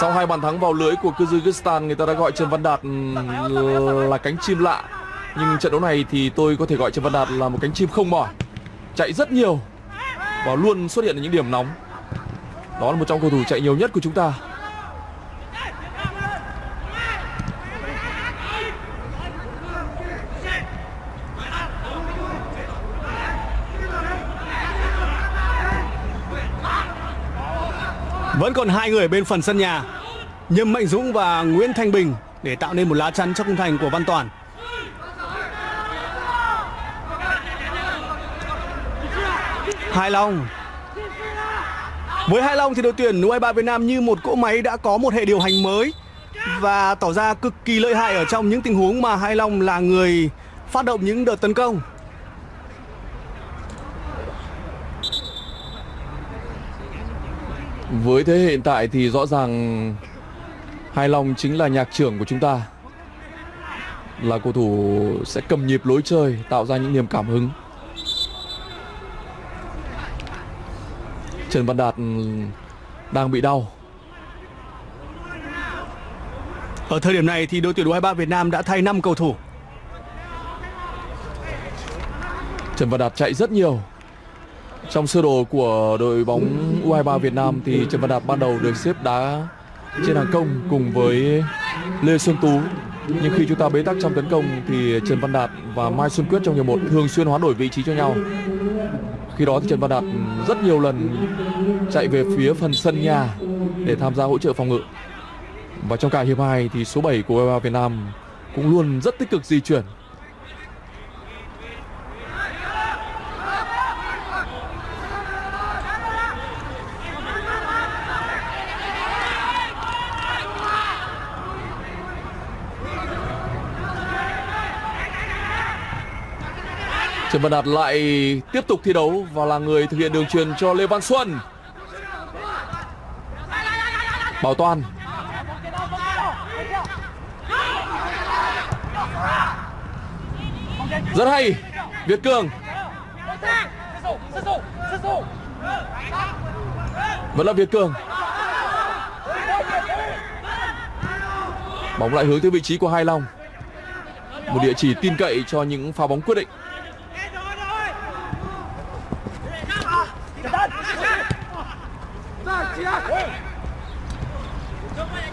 Sau hai bàn thắng vào lưới của Kyrgyzstan, người ta đã gọi Trần Văn Đạt ừ, là cánh chim lạ. Nhưng trận đấu này thì tôi có thể gọi Trần Văn Đạt là một cánh chim không mỏi. Chạy rất nhiều và luôn xuất hiện ở những điểm nóng. Đó là một trong cầu thủ chạy nhiều nhất của chúng ta. Vẫn còn hai người bên phần sân nhà. Nhâm Mạnh Dũng và Nguyễn Thanh Bình Để tạo nên một lá chắn cho khung thành của Văn Toàn. Hai Long. Với Hai Long thì đội tuyển U23 Việt Nam như một cỗ máy đã có một hệ điều hành mới Và tỏ ra cực kỳ lợi hại ở trong những tình huống mà Hai Long là người phát động những đợt tấn công. Với thế hiện tại thì rõ ràng Hai Long chính là nhạc trưởng của chúng ta. Là cầu thủ sẽ cầm nhịp lối chơi Tạo ra những niềm cảm hứng. Trần Văn Đạt ừ, đang bị đau. Ở thời điểm này thì đội tuyển U23 Việt Nam đã thay 5 cầu thủ. Trần Văn Đạt chạy rất nhiều trong sơ đồ của đội bóng U23 Việt Nam thì Trần Văn Đạt ban đầu được xếp đá trên hàng công cùng với Lê Xuân Tú. Nhưng khi chúng ta bế tắc trong tấn công thì Trần Văn Đạt và Mai Xuân Quyết trong hiệp một thường xuyên hoán đổi vị trí cho nhau. Khi đó thì Trần Văn Đạt rất nhiều lần chạy về phía phần sân nhà để tham gia hỗ trợ phòng ngự. Và trong cả hiệp 2 thì số 7 của U23 Việt Nam cũng luôn rất tích cực di chuyển. Trần Văn Đạt lại tiếp tục thi đấu và là người thực hiện đường truyền cho Lê Văn Xuân. Bảo Toàn. Rất hay. Việt Cường. Vẫn là Việt Cường. Bóng lại hướng tới vị trí của Hai Long. Một địa chỉ tin cậy cho những pha bóng quyết định.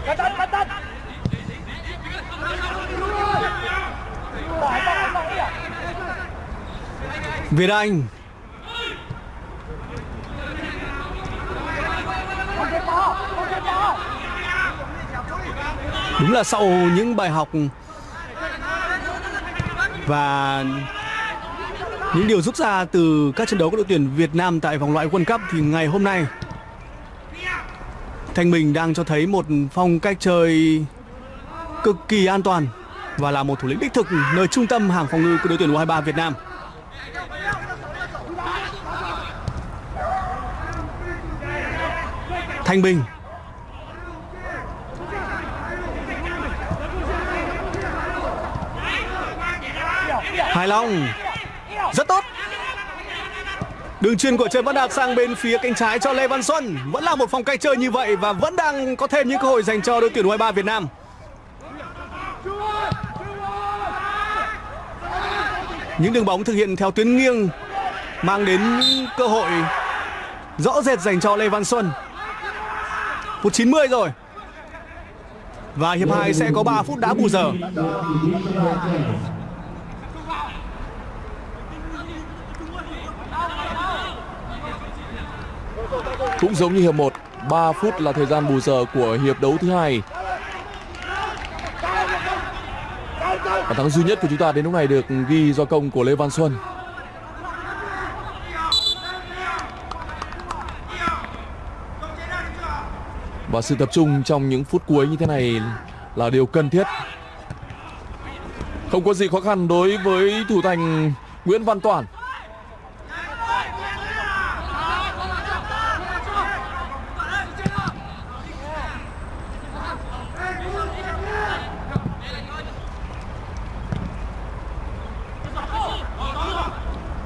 Cẩn thận, cẩn thận. Việt Anh đúng là sau những bài học và những điều rút ra từ các trận đấu của đội tuyển Việt Nam tại vòng loại World Cup thì ngày hôm nay Thanh Bình đang cho thấy một phong cách chơi cực kỳ an toàn và là một thủ lĩnh đích thực nơi trung tâm hàng phòng ngự của đội tuyển U23 Việt Nam. Thanh Bình. Hải Long. Rất tốt. Đường truyền của Trần Văn Đạt sang bên phía cánh trái cho Lê Văn Xuân. Vẫn là một phong cách chơi như vậy Và vẫn đang có thêm những cơ hội dành cho đội tuyển U23 Việt Nam. Những đường bóng thực hiện theo tuyến nghiêng Mang đến cơ hội rõ rệt dành cho Lê Văn Xuân. Phút 90 rồi. Và hiệp 2 sẽ có 3 phút đá bù giờ. Cũng giống như hiệp 1, 3 phút là thời gian bù giờ của hiệp đấu thứ hai. Bàn thắng duy nhất của chúng ta đến lúc này được ghi do công của Lê Văn Xuân. Và sự tập trung trong những phút cuối như thế này là điều cần thiết. Không có gì khó khăn đối với thủ thành Nguyễn Văn Toản.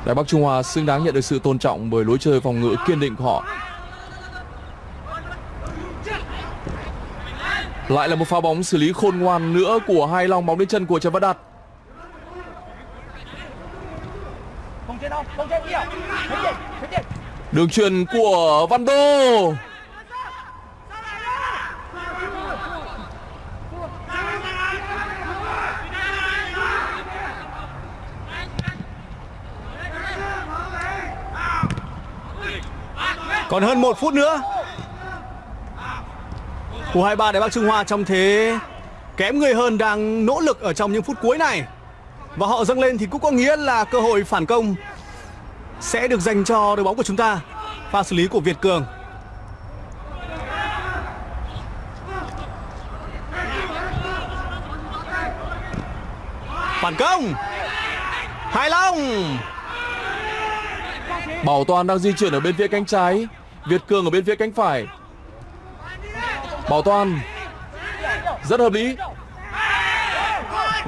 Đài Bắc Trung Hoa xứng đáng nhận được sự tôn trọng bởi lối chơi phòng ngự kiên định của họ. Lại là một pha bóng xử lý khôn ngoan nữa của hai lòng bóng đến chân của Trần Văn Đạt. Đường truyền của Văn Đô. Còn hơn một phút nữa. U23 Đài Bắc Trung Hoa trong thế kém người hơn đang nỗ lực ở trong những phút cuối này. Và họ dâng lên thì cũng có nghĩa là cơ hội phản công sẽ được dành cho đội bóng của chúng ta, Pha xử lý của Việt Cường. Phản công. Hải Long. Bảo Toàn đang di chuyển ở bên phía cánh trái. Việt Cường ở bên phía cánh phải. Bảo Toàn, rất hợp lý.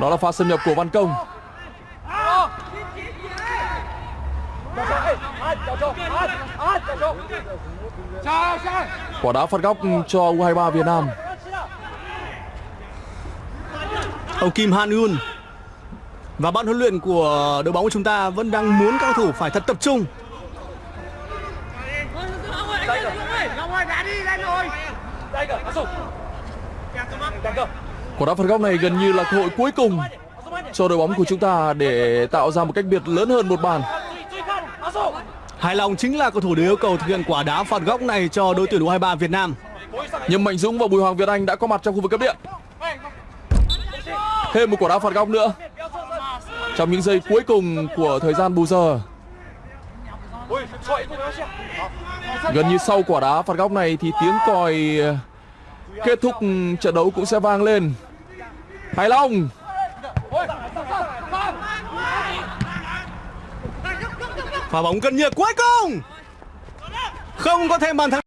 Đó là pha xâm nhập của Văn Công. Quả đá phạt góc cho U23 Việt Nam. Ông Kim Han Yun và ban huấn luyện của đội bóng của chúng ta vẫn đang muốn các cầu thủ phải thật tập trung. Quả đá phạt góc này gần như là cơ hội cuối cùng cho đội bóng của chúng ta để tạo ra một cách biệt lớn hơn một bàn. Hài lòng chính là cầu thủ được yêu cầu thực hiện quả đá phạt góc này cho đội tuyển U23 Việt Nam. Nhưng Mạnh Dũng và Bùi Hoàng Việt Anh đã có mặt trong khu vực cấp điện. Thêm một quả đá phạt góc nữa. Trong những giây cuối cùng của thời gian bù giờ. Gần như sau quả đá phạt góc này thì tiếng còi kết thúc ừ, trận đấu cũng sẽ vang lên. Hải Long pha bóng cân nhược, cuối cùng. Không có thêm bàn thắng